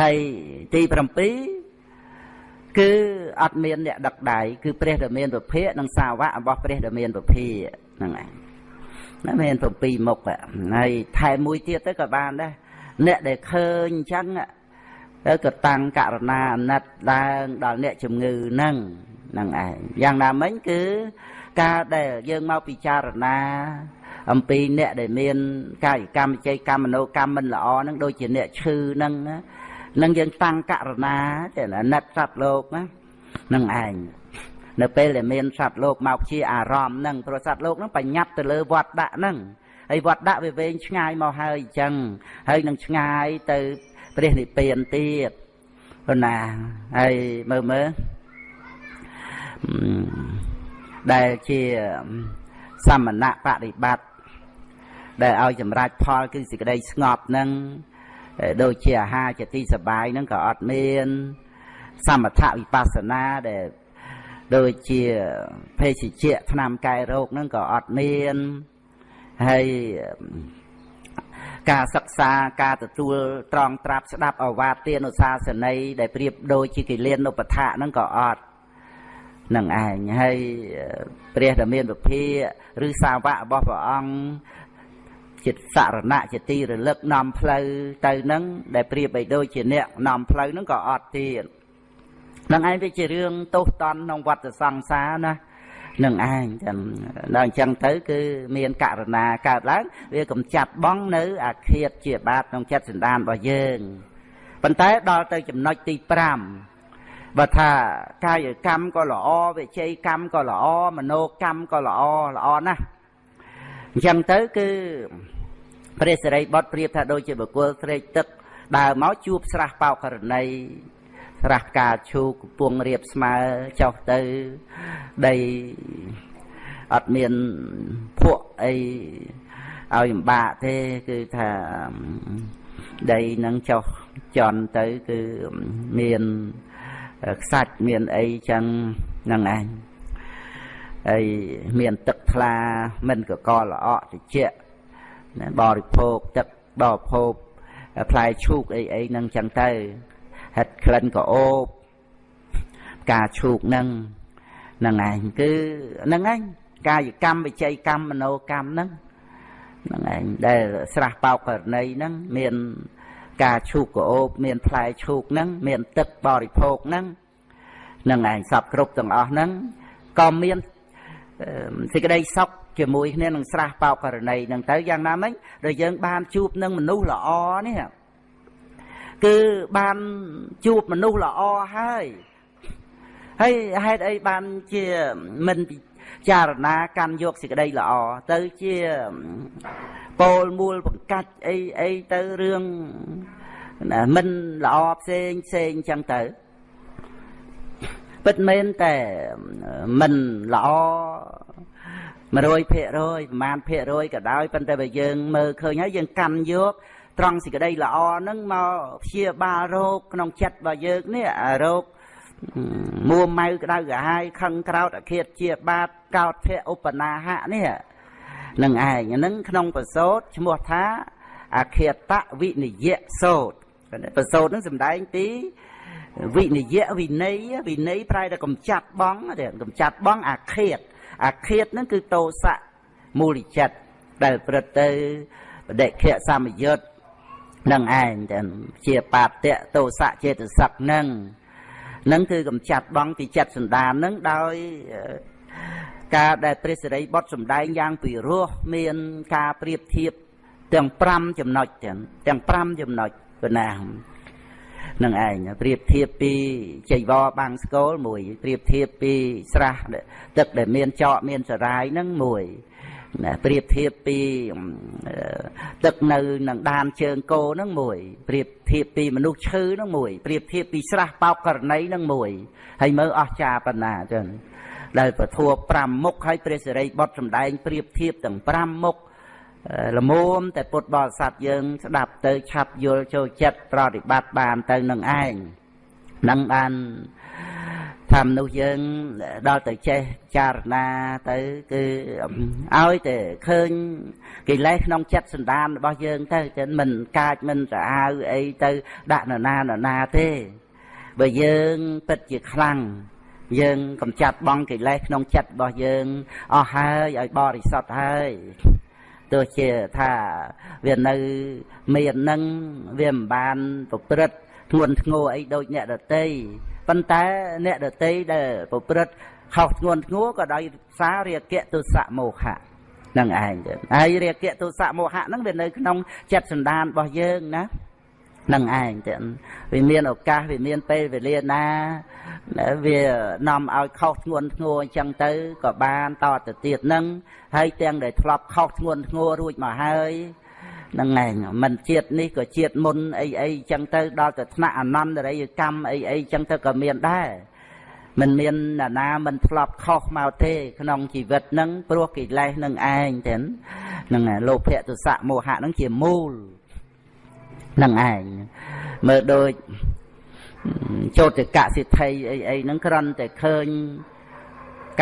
ហើយទី7 គឺអត់មានអ្នកដឹកដៃគឺព្រះដែលមានពភៈនិងសាវករបស់ព្រះដែលមានពភៈហ្នឹងឯងណាមាន7មុខហើយថែមមួយទៀតទៅក៏បានដែរអ្នកដែលឃើញអញ្ចឹងទៅក៏តាំងករណាអាណិតឡើងដល់អ្នកជំងឺហ្នឹងហ្នឹងឯងយ៉ាងណាមិញគឺការដែលយើងមកពិចារណាអំពីអ្នកដែលមានកាយកម្មវិច័យកម្មមនោកម្មមិនល្អហ្នឹងដូចជាអ្នកឈឺហ្នឹង នឹងយើងតាំងករណាចេះអាណិតសត្វលោកណានឹងឯងនៅពេលដែលមានសត្វលោកមកជាអារម្មណ៍ហ្នឹងព្រោះសត្វលោកហ្នឹងបញ្ញត្តិទៅលើវត្តដាក់ហ្នឹងហើយវត្តដាក់វាវែងឆ្ងាយមកហើយអញ្ចឹងហើយនឹងឆ្ងាយទៅព្រះនិព្វានទៀតប៉ុណ្ណាហើយមើលមើលដែលជាសមណៈបដិបត្តិដែលឲ្យចម្រាច់ផលគឺសេចក្តីស្ងប់នឹង ដូចជាអាហារជាទីសបាយហ្នឹងក៏អត់មាន សមថវិបស្សនាដែលដូចជាភេសជ្ជៈថ្នាំកែរោគហ្នឹងក៏អត់មានហើយការសិក្សាការទទួលត្រង់ត្រាប់ស្ដាប់អវាទទានុសាសនីដែលប្រៀបដូចជាកិលានុបដ្ឋៈហ្នឹងក៏អត់នឹងឯងហើយព្រះដែលមានពភាឬសាវករបស់ព្រះអង្គ ជាសរណៈជាទីរលឹកនាំផ្លូវទៅនឹងដែលប្រៀបបីដូចជាអ្នកនាំផ្លូវនឹងក៏អត់ទៀតនឹងឯងវាជារឿងទោសតន់ក្នុងវត្តសង្សារណានឹងឯងចឹងដល់អញ្ចឹងទៅគឺមានករណាកើតឡើងវាកំចាត់បងនៅអាឃាតជាបាបក្នុងចិត្តសន្តានរបស់យើងប៉ុន្តែដល់ទៅចំណុចទី5បើថាកាយកម្មក៏ល្អវិជ័យកម្មក៏ល្អមโนកម្មក៏ល្អល្អណាស់ អញ្ចឹងទៅគឺព្រះសិរីបុត្រប្រៀបថាដូចជាបុគ្គលស្រេកទឹកដើរមកជួបស្រះបោកករណីស្រះផ្កាឈូកកំពុងរៀបស្មើចុះទៅដីអត់មានភក់អីឲ្យលំបាកទេគឺថាដីនឹងចុះចន់ទៅគឺមានខ្សាច់មានអីចឹងហ្នឹងឯង ហើយមានទឹកថ្លាមិនកកល្អក់ត្រជាក់បរិភោគទឹកបរិភោគផ្លែឈូកអីអីហ្នឹងចឹងទៅហិតក្លិនក៏អូបការឈូកហ្នឹងហ្នឹងឯងគឺហ្នឹងឯងកាយកម្មវិច័យកម្មមโนកម្មហ្នឹងហ្នឹងឯងដែលស្រះបោកករណីហ្នឹងមានការឈូកក៏អូបមានផ្លែឈូកហ្នឹងមានទឹកបរិភោគហ្នឹងហ្នឹងឯងសពគ្រប់ទាំងអស់ហ្នឹងក៏មាន សេចក្តីសុខជាមួយគ្នានឹងស្រះបោកករណីហ្នឹងទៅយ៉ាងណាមិញដែលយើងបានជួបនឹងមនុស្សល្អនេះគឺបានជួបមនុស្សល្អហើយហើយហេតុអីបានជាមិនពិចារណាកាន់យកសេចក្តីល្អទៅជាពោលមូលបង្កាច់អីអីទៅរឿងមិនល្អផ្សេងផ្សេងចឹងទៅ ពិតមែនតែមិនល្អ100%ប្រមាណភាគរយក៏ដោយប៉ុន្តែបើយើងមើលឃើញហើយយើងកាន់យកត្រង់សេចក្តីល្អហ្នឹងមកព្យាបាលរោគក្នុងចិត្តរបស់យើងនេះអារោគមួម៉ៅក្តៅក្រហាយខឹងក្រោតអឃាតជាបាបកោតភៈឧបនាហៈនេះនឹងឯងហ្នឹងក្នុងប្រសូតឈ្មោះថាអឃាតវិនិយៈសោតប្រសូតហ្នឹងសំដែងពី វិនិយៈវិន័យវិន័យប្រែតែកំចាត់បងកំចាត់បងអាឃាតអាឃាតហ្នឹងគឺតោសៈមូលិចិត្តដែលប្រព្រឹត្តទៅបដិខៈសមយុទ្ធនឹងឯងតែជាបាតៈតោសៈចេតសិកនឹងនឹងគឺកំចាត់បងពីចិត្តសន្តាននឹងដោយការដែលព្រះសិរីបុត្រសម្ដែងយ៉ាងពិរោះមានការប្រៀបធៀបទាំង5ចំណុចទាំងទាំង5ចំណុចប៉ុណ្ណា នឹងឯងប្រៀបធៀបពីចៃវរបាំងស្គលមួយប្រៀបធៀបពីស្រះទឹកដែលមានចកមានសរាយនឹងមួយណាប្រៀបធៀបពីទឹកនៅនឹងដានជើងគោនឹងមួយប្រៀបធៀបពីមនុស្សឈឺនឹងមួយប្រៀបធៀបពីស្រះបោកករណីនឹងមួយហើយមើលអស្ចារ្យប៉ុណ្ណាចឹងដែលពធัว5មុខហើយព្រះសិរីបុត្រសម្ដែងប្រៀបធៀបទាំង5មុខ ល្មមតែពុទ្ធបរិស័ទយើង ស្ដាប់ទៅឆាប់យល់ចូលចិត្តប្រតិបត្តិបានទៅនឹងឯងនឹងបានថាមនុស្សយើងដល់ទៅចេះចារណាទៅគឺឲ្យតែឃើញកិលេសក្នុងចិត្តសន្តានរបស់យើងទៅចឹងមិនកាចមិនស្អាវអីទៅដាក់នរណានរណាទេបើយើងពិតជាខ្លាំងយើងកំចាត់បងកិលេសក្នុងចិត្តរបស់យើងអស់ហើយឲ្យបរិសុទ្ធហើយ ទោះជាថាវានៅមាននឹងវាមិនបានប្រព្រឹត្តធ្ងន់ធ្ងរអីដូចអ្នកដតីប៉ុន្តែអ្នកដតីដែលប្រព្រឹត្តខុសធ្ងន់ធ្ងរក៏ដោយសាររាគៈទុសៈមោហៈនឹងឯងទៅហើយរាគៈទុសៈមោហៈហ្នឹងវានៅក្នុងចិត្តសន្តានរបស់យើងណា នឹងឯងទៅវាមានឱកាសវាមានពេលវេលាណាវានាំឲ្យខុសធ្ងន់ធ្ងរអញ្ចឹងទៅក៏បានតទៅទៀតនឹងហើយទាំងដែលធ្លាប់ខុសធ្ងន់ធ្ងររួចមកហើយនឹងឯងមិនជាតិនេះក៏ជាតិមុនអីអីចឹងទៅដល់ទៅថ្នាក់អនន្តរិយកម្មអីអីចឹងទៅក៏មានដែរមិនមានណានាមិនធ្លាប់ខុសមកទេ ក្នុងជីវិតហ្នឹងព្រោះកិលេសនឹងឯងចឹងហ្នឹងលោភៈទុសៈមោហៈហ្នឹងជាមូល នឹងឯងមើលដូចចូលទៅកសិទ្ធិអីអីហ្នឹងគ្រាន់តែឃើញ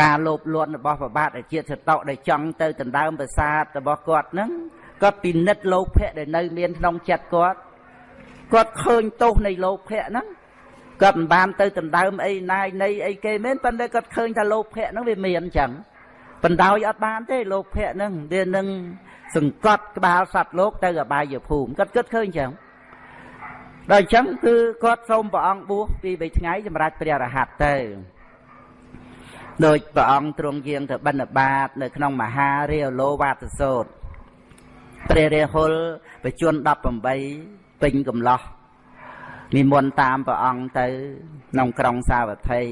ការលោភលន់របស់ប្របាទអាជាតិសតោដែលចង់ទៅដណ្ដើមប្រាសាទរបស់គាត់ហ្នឹងគាត់ពិនិត្យលោភៈដែលនៅមានក្នុងចិត្តគាត់គាត់ឃើញទោសនៃលោភៈហ្នឹងគាត់មិនបានទៅដណ្ដើមអីណាយនៃអីគេមែនប៉ុន្តែគាត់ឃើញថាលោភៈហ្នឹងវាមានអញ្ចឹងបណ្ដោយអត់បានទេលោភៈហ្នឹងវានឹង សង្កត់ក្បាលសត្វលោកទៅអបាយភូមិគាត់គិតឃើញអញ្ចឹងដល់អញ្ចឹងគឺគាត់សូមព្រះអង្គបួសពី3ថ្ងៃសម្រាប់ព្រះរហ័តទៅដោយព្រះអង្គទ្រង់យាងទៅបិណ្ឌបាត នៅក្នុងមហារាលោវាទសោតព្រះរាហុលបជន18ពេញកំឡោះនិមន្តតាមព្រះអង្គទៅក្នុងក្រុងសាវត្ថី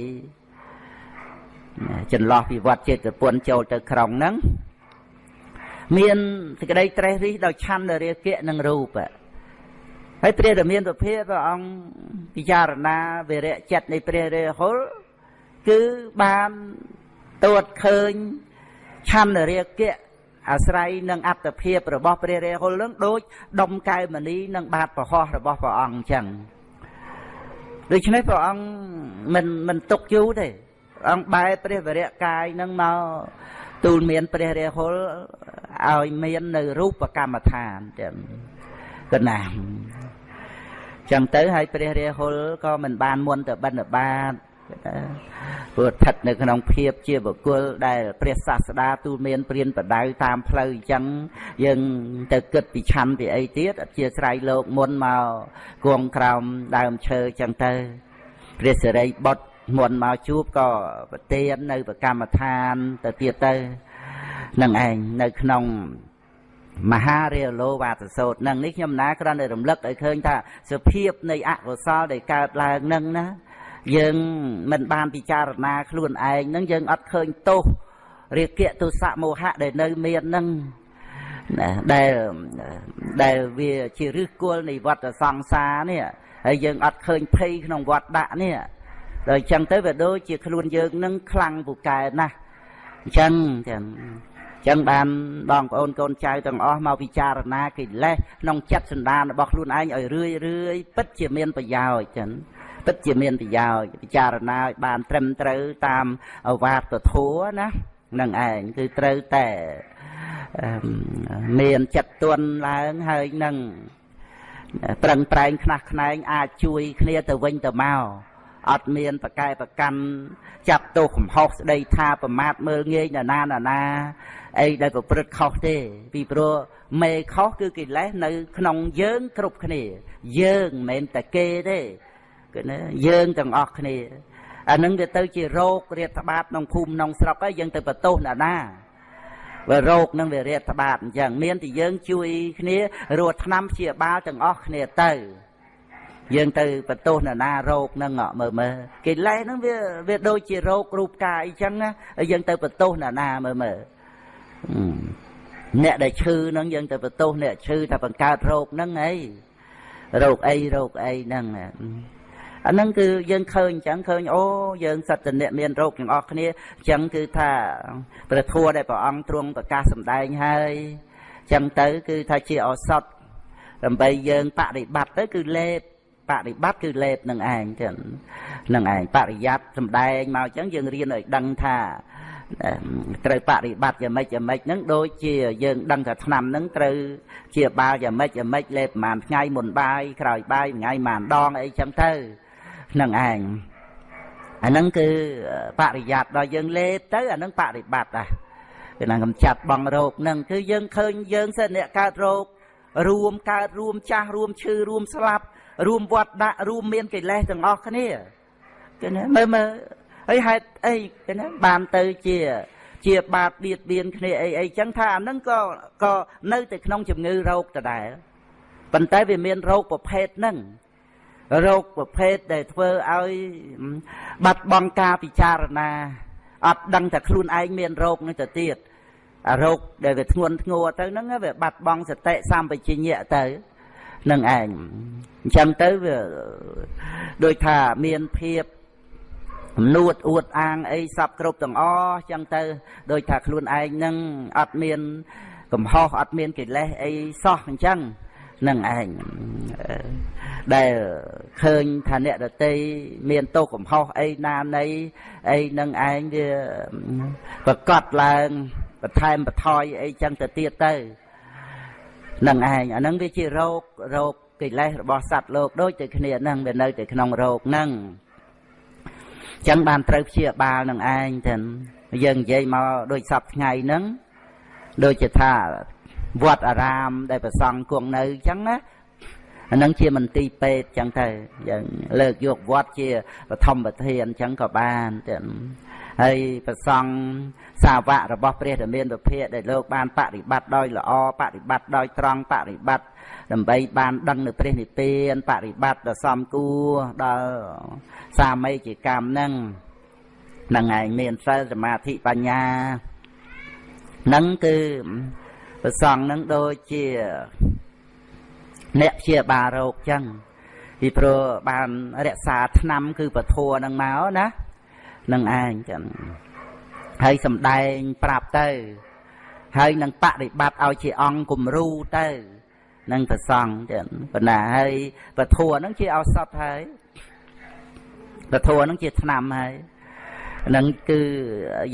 ចន្លោះពីវត្តចេតពុនចូលទៅក្រុងហ្នឹង មានសេចក្តីត្រេះរិះដោយឆន្ទរាគៈនិងរូបហើយព្រះរាមាសុភាព្រះអង្គពិចារណាវិរៈចិត្តនៃព្រះរាហុលគឺបានទួតឃើញឆន្ទរាគៈអាស្រ័យនឹងអត្តភាពរបស់ព្រះរាហុលនឹងដូចដុំកែវមณีនិងបាតប្រហោះរបស់ព្រះអង្គអញ្ចឹងដូច្នេះព្រះអង្គមិនមិនទុកយូរទេព្រះអង្គបែរព្រះវរៈកាយនឹងមក ទូលមានព្រះរាហុលឲ្យមាននៅរូបកម្មដ្ឋានចឹងកណាចឹងទៅហើយព្រះរាហុលក៏មិនបានមុនទៅបិណ្ឌបាតព្រោះស្ថិតនៅក្នុងភាពជាបុគ្គលដែលព្រះសាស្តាទូលមានព្រានបដៅតាមផ្លូវអញ្ចឹងយើងទៅគិតពីឆាន់ពីអីទៀតអធិស្ឋានលោកមុនមកគង់ក្រោមដើមឈើអញ្ចឹងទៅព្រះសិរីបុត្រ មុនមកជួបក៏ប្រទាននៅប្រកម្មដ្ឋានទៅទៀតទៅនឹងឯងនៅក្នុងមហារាលោវាទសោតនឹងនេះខ្ញុំណាគ្រាន់តែរំលឹកឲ្យឃើញថាសភាពនៃអកុសលដែលកើតឡើងនឹងណាយើងមិនបានពិចារណាខ្លួនឯងនឹងយើងអត់ឃើញទោសរាគៈទុសៈមោហៈដែលនៅមាននឹងដែលដែលវាជាឫសគល់នៃវដ្តសង្សារនេះហើយយើងអត់ឃើញភ័យក្នុងវត្តដាក់នេះ ដល់អញ្ចឹងទៅវាដូចជាខ្លួនយើងនឹងខ្លាំងពូកែណាស់អញ្ចឹងទាំងអញ្ចឹងបានបងប្អូនកូនចៅទាំងអស់មកពិចារណាកិលេសក្នុងចិត្តសន្តានរបស់ខ្លួនឯងឲ្យរឿយរឿយពិតជាមានប្រយោជន៍ចឹងពិតជាមានប្រយោជន៍ពិចារណាឲ្យបានត្រឹមត្រូវតាមអវាទធัวណានឹងឯងគឺត្រូវតែមានចិត្តទន់ឡើងហើយនឹងប្រឹងប្រែងខ្នះខ្នែងអាចជួយគ្នាទៅវិញទៅមក អត់មានប្រកែប្រកាន់ចាប់ទោសកំហុសស្ដីថាប្រមាថមើលងាយណាណាណាណាអីដែលប្រព្រឹត្តខុសទេ ពីព្រោះមេខុសគឺកិលេសនៅ ក្នុងយើងគ្រប់គ្នា យើងមិនមែនតែគេទេគឺណាយើងទាំងអស់គ្នាអានឹងវាទៅជារោគរាតត្បាតក្នុងភូមិក្នុងស្រុកហើយយើងទៅបន្ទោសណាណាបើរោគនឹងវារាតត្បាតអញ្ចឹងមានតែយើងជួយគ្នារស់ឆ្នាំព្យាបាលទាំងអស់គ្នាទៅ យើងទៅបន្ទោសនរណារោគហ្នឹងមើលមើលកិលេសហ្នឹងវាវាដូចជារោគរូបកាយអញ្ចឹងហើយយើងទៅបន្ទោសនរណាមើលមើលអ្នកដែលឈឺហ្នឹងយើងទៅបន្ទោសអ្នកឈឺថាបង្កើតរោគហ្នឹងអីរោគអីរោគអីហ្នឹងអាហ្នឹងគឺយើងឃើញអញ្ចឹងឃើញអូយើងសត្វតអ្នកមានរោគទាំងអស់គ្នាអញ្ចឹងគឺថាព្រះធัวដែលព្រះអង្គទ្រង់ប្រកាសសម្ដែងហើយអញ្ចឹងទៅគឺថាជាឱសថដើម្បីយើងបដិបត្តិទៅគឺលេប បរិបត្តិគឺលេបនឹងឯងចឹងនឹងឯងបរិយ័តសំដែងមកចឹងយើងរៀនឲ្យដឹងថាត្រូវបរិបត្តិយ៉ាងម៉េចយ៉ាងម៉េចហ្នឹងដូចជាយើងដឹងថាឆ្នាំហ្នឹងត្រូវជាបាលយ៉ាងម៉េចយ៉ាងម៉េចលេបប្រហែលថ្ងៃមុនបាយក្រោយបាយថ្ងៃប្រហែលដងអីចឹងទៅនឹងឯងអាហ្នឹងគឺបរិយ័តដល់យើងលេបទៅអាហ្នឹងបរិបត្តិដែរគឺណាកំចាត់បងរោគហ្នឹងគឺយើងឃើញយើងសិនអ្នកកើតរោគរួមកើតរួមចាស់រួមឈឺរួមស្លាប់ រួមវត្តដាក់រួមមានកិលេសទាំងអស់គ្នាគឺណាមើលមើលហើយហេតុអីគឺណាបានទៅជា ជាបាបបៀតបៀនគ្នាអីអីចឹងថាអានឹងក៏ក៏នៅតែក្នុងជំងឺរោគដដែលប៉ុន្តែវាមានរោគប្រភេទហ្នឹងរោគប្រភេទដែលធ្វើឲ្យបាត់បង់ការពិចារណាអត់ដឹងថាខ្លួនឯងមានរោគនេះទៅទៀតអារោគដែលវាធ្ងន់ធ្ងរទៅហ្នឹងវាបាត់បង់សតិសម្បជញ្ញៈទៅ នឹងឯងអញ្ចឹងទៅវាដូចថាមានភាពនួតអួតអាងអីសពគ្រប់ទាំងអស់ចឹងទៅ ដូចថាខ្លួនឯងនឹងអត់មាន កំហុសអត់មានកិលេសអីសោះអញ្ចឹងនឹងឯងដែលឃើញថាអ្នកដតីមានទោសកំហុសអីណានៃអីនឹងឯងវាប្រកាសឡើងបន្ថែមបន្ថយអីចឹងទៅទៀតទៅ នឹងឯងអាហ្នឹងវាជារោគរោគកិលេសរបស់សត្វលោកដូចតែគ្នាហ្នឹងវានៅតែក្នុងរោគហ្នឹងចឹងបានត្រូវព្យាបាលនឹងឯងទៅយើងនិយាយមកដូចសពថ្ងៃហ្នឹងដូចជាថាវត្តអារាមដែលប្រសង់គង់នៅចឹងណាអានឹងជាមន្ទីរពេទ្យចឹងទៅយើងលើកយកវត្តជាបឋមប្រធានចឹងក៏បានទៅ ហើយប្រសង់សាវករបស់ព្រះធមានពភាដែលលោកបានបប្រតិបត្តិដោយល្អបប្រតិបត្តិដោយត្រង់បប្រតិបត្តិដើម្បីបានដឹងនៅព្រះនិព្វានបប្រតិបត្តិដ៏សមគួរដល់សាមីជាកម្មហ្នឹងនឹងឯងមានសិលសមាធិបញ្ញានឹងគឺប្រសងនឹងដូចជាអ្នកព្យាបាលរោគចឹងពីព្រោះបានរក្សាឆ្នាំគឺពធัวនឹងមកណា នឹងឯងចឹងហើយសំដែងប្រាប់ទៅហើយនឹងបដិបត្តិឲ្យជាអង្គគំរូទៅនឹងប្រសង់ចឹងប៉ុណ្ណាហើយពធัวនឹងជាឱសថហើយពធัวនឹងជាឆ្នាំហើយនឹងគឺ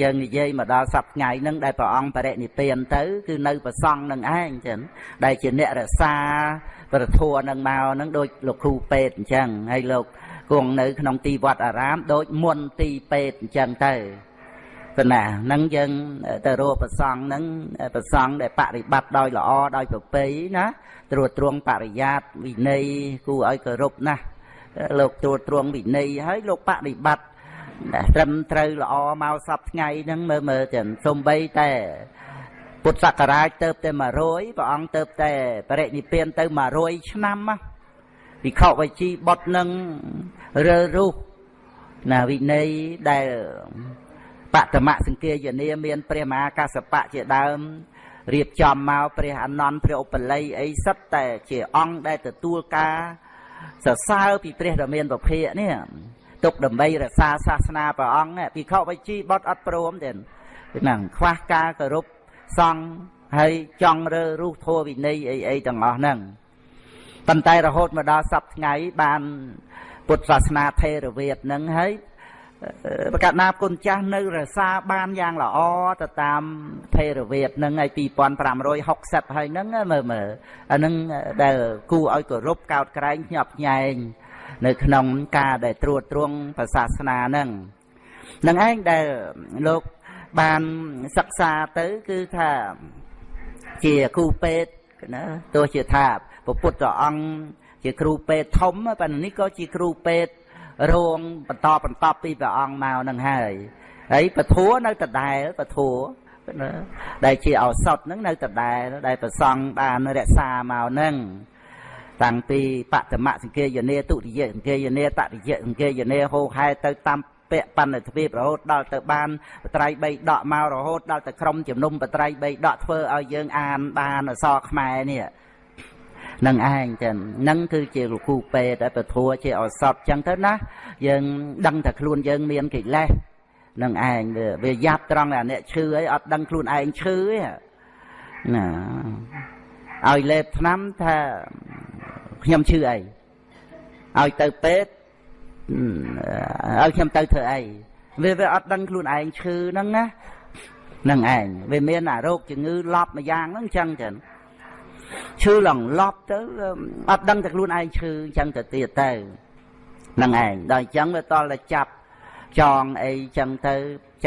យើងនិយាយមកដល់សប្ថ្ងៃហ្នឹងដែលព្រះអង្គបរិនិព្វានទៅគឺនៅប្រសង់នឹងឯងចឹងដែលជាអ្នករក្សាព្រះធัวនឹងមកហ្នឹងដូចលោកគ្រូពេទ្យអញ្ចឹងហើយលោក គង់នៅ ក្នុងទីវត្តអារាម ដូចមុនទីពេទ្យអញ្ចឹងទៅប៉ុណ្ណាហ្នឹងយើងទៅរកប្រសង់ហ្នឹងប្រសង់ដែលបរិបត្តិដោយល្អដោយប្រពៃណាត្រួតត្រងបរិយាតវិន័យគួរឲ្យគោរពណាស់លោកត្រួតត្រងវិន័យហើយលោកបរិបត្តិត្រឹមត្រូវល្អមកសពថ្ងៃហ្នឹងមើលមើលទាំងសំបីតែពុទ្ធសករាជទៅតែ100ព្រះអង្គទៅតែបរិនិព្វានទៅ100ឆ្នាំ វិខវិជីបុត្រនឹងរើរុះណាវិន័យដែលបតមសង្គាយនាមាន ព្រះមហាកសបៈជាដើមរៀបចំមកព្រះអនន្តព្រះឧបល័យអីសិតតែជាអង្គដែលទទួលការសរសើរពីព្រះដ៏មានពភៈនេះទុកដើម្បីរក្សាសាសនាព្រះអង្គភិក្ខុវិជីបត់អត់ព្រមទេហ្នឹងខ្វះការគោរពសង្ឃហើយចង់រើរុះធัวវិន័យអីអីទាំងអស់ហ្នឹង ប៉ុន្តែរហូតមកដល់សប្ថ្ងៃបានពុទ្ធសាសនាថេរវាទហ្នឹងហើយប្រកាសណាគុណចាស់នៅរសាបានយ៉ាងល្អទៅតាមថេរវាទហ្នឹងហើយ2560ហើយហ្នឹងមើលមើលអាហ្នឹងដែលគួរឲ្យគោរពកោតក្រែងញាប់ញែងនៅក្នុងការដែលត្រួតត្រងសាសនាហ្នឹងនឹងឯងដែលលោកបានសិក្សាទៅគឺថាជាគ្រូពេទ្យ ណាទោះជាថាព្រះពុទ្ធអង្គជាគ្រូពេទ្យធំប៉ុន្តែនេះក៏ជាគ្រូពេទ្យរងបន្តបន្តពីព្រះអង្គមកនឹងហើយហើយពធัวនៅដដែលពធัวដែលជាឱសថហ្នឹងនៅដដែលដែលប្រសង់បានរក្សាមកហ្នឹងតាំងពីបតមសង្គាយនាទុតិយសង្គាយនាតតិយសង្គាយនាហោហែទៅតាម ពៈបណ្ឌទ្វីបរហូតដល់ទៅបានបត្រៃ3ដកមករហូតដល់ទៅក្រុមជំនុំបត្រៃ3ដកធ្វើឲ្យយើងអានបានអសរខ្មែរនេះនឹងឯងចឹងនឹងគឺជាលោកគ្រូពេទ្យពធัวជាអសតចឹងទៅណាយើងដឹងថាខ្លួនយើងមានកិលេសនឹងឯងវាយ៉ាប់ត្រង់តែអ្នកឈឺអីអត់ដឹងខ្លួនឯងឈឺទេណាឲ្យលេបថ្នាំថាខ្ញុំឈឺអីឲ្យទៅពេទ្យ ឲ្យខ្ញុំទៅធ្វើអីវាវាអត់ដឹងខ្លួនឯងឈឺហ្នឹងណានឹងឯងវាមានអារោគជំងឺលប់មួយយ៉ាងហ្នឹងអញ្ចឹងចឹងឈឺឡងលប់ទៅអត់ដឹងតែខ្លួនឯងឈឺអញ្ចឹងទៅទៀតទៅនឹងឯងដល់អញ្ចឹងវាតល់តែចាប់ចងអីចឹងទៅ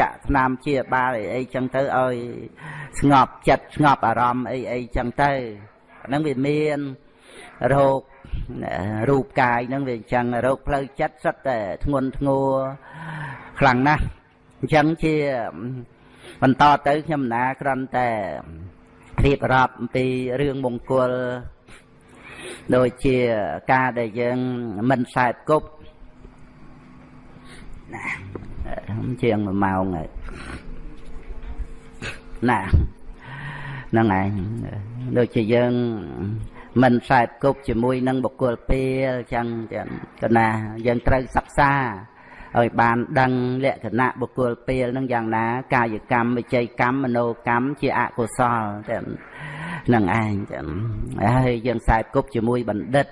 ចាក់ថ្នាំជាបាលអីអីចឹងទៅឲ្យស្ងប់ចិត្តស្ងប់អារម្មណ៍អីអីចឹងទៅហ្នឹងវាមានរោគ រូបកាយហ្នឹងវាអញ្ចឹងរោគផ្លូវចិត្តសុទ្ធតែធ្ងន់ធ្ងរខ្លាំងណាស់អញ្ចឹងជាបន្តទៅខ្ញុំណាគ្រាន់តែរៀបរាប់អំពីរឿងមង្គលដូចជាការដែលយើងមិនខ្សែបគប់ណាជាង1ម៉ោងហើយណាហ្នឹងឯងដូចជាយើង មិនខ្សែបគប់ជាមួយនឹងបុគ្គលពេលចឹងចឹងកណាយើងត្រូវសិក្សាឲ្យបានដឹងលក្ខណៈបុគ្គលពេលនឹងយ៉ាងណា កាយកម្មវិច័យកម្មមโนកម្មជាអកុសលចឹងនឹងឯងចឹងហើយយើងខ្សែបគប់ជាមួយបណ្ឌិត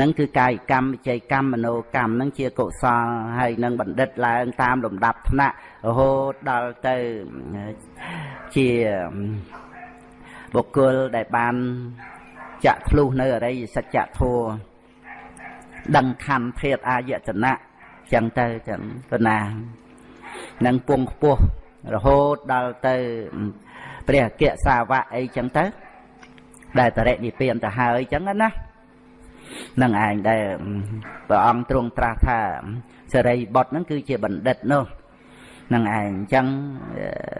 នឹងគឺកាយកម្មវិច័យកម្មមโนកម្មនឹងជាកុសលហើយនឹងបណ្ឌិតឡើងតាមលំដាប់ថ្នាក់រហូតដល់ទៅជាបុគ្គលដែលបាន ចាក់ធ្លុះនៅអរិយសច្ចធម៌ដឹងខណ្ឌធាតអាយតនៈចឹងទៅចឹងកណានឹងពងខ្ពស់រហូតដល់ទៅព្រះអគ្គសាវកអីចឹងទៅ ដែលតរិនិព្វានទៅហើយចឹងណានឹងឯងដែលព្រះអង្គទ្រង់ត្រាស់ថាសេរីបុត្រហ្នឹងគឺជាបណ្ឌិតនោះនឹងឯងអញ្ចឹង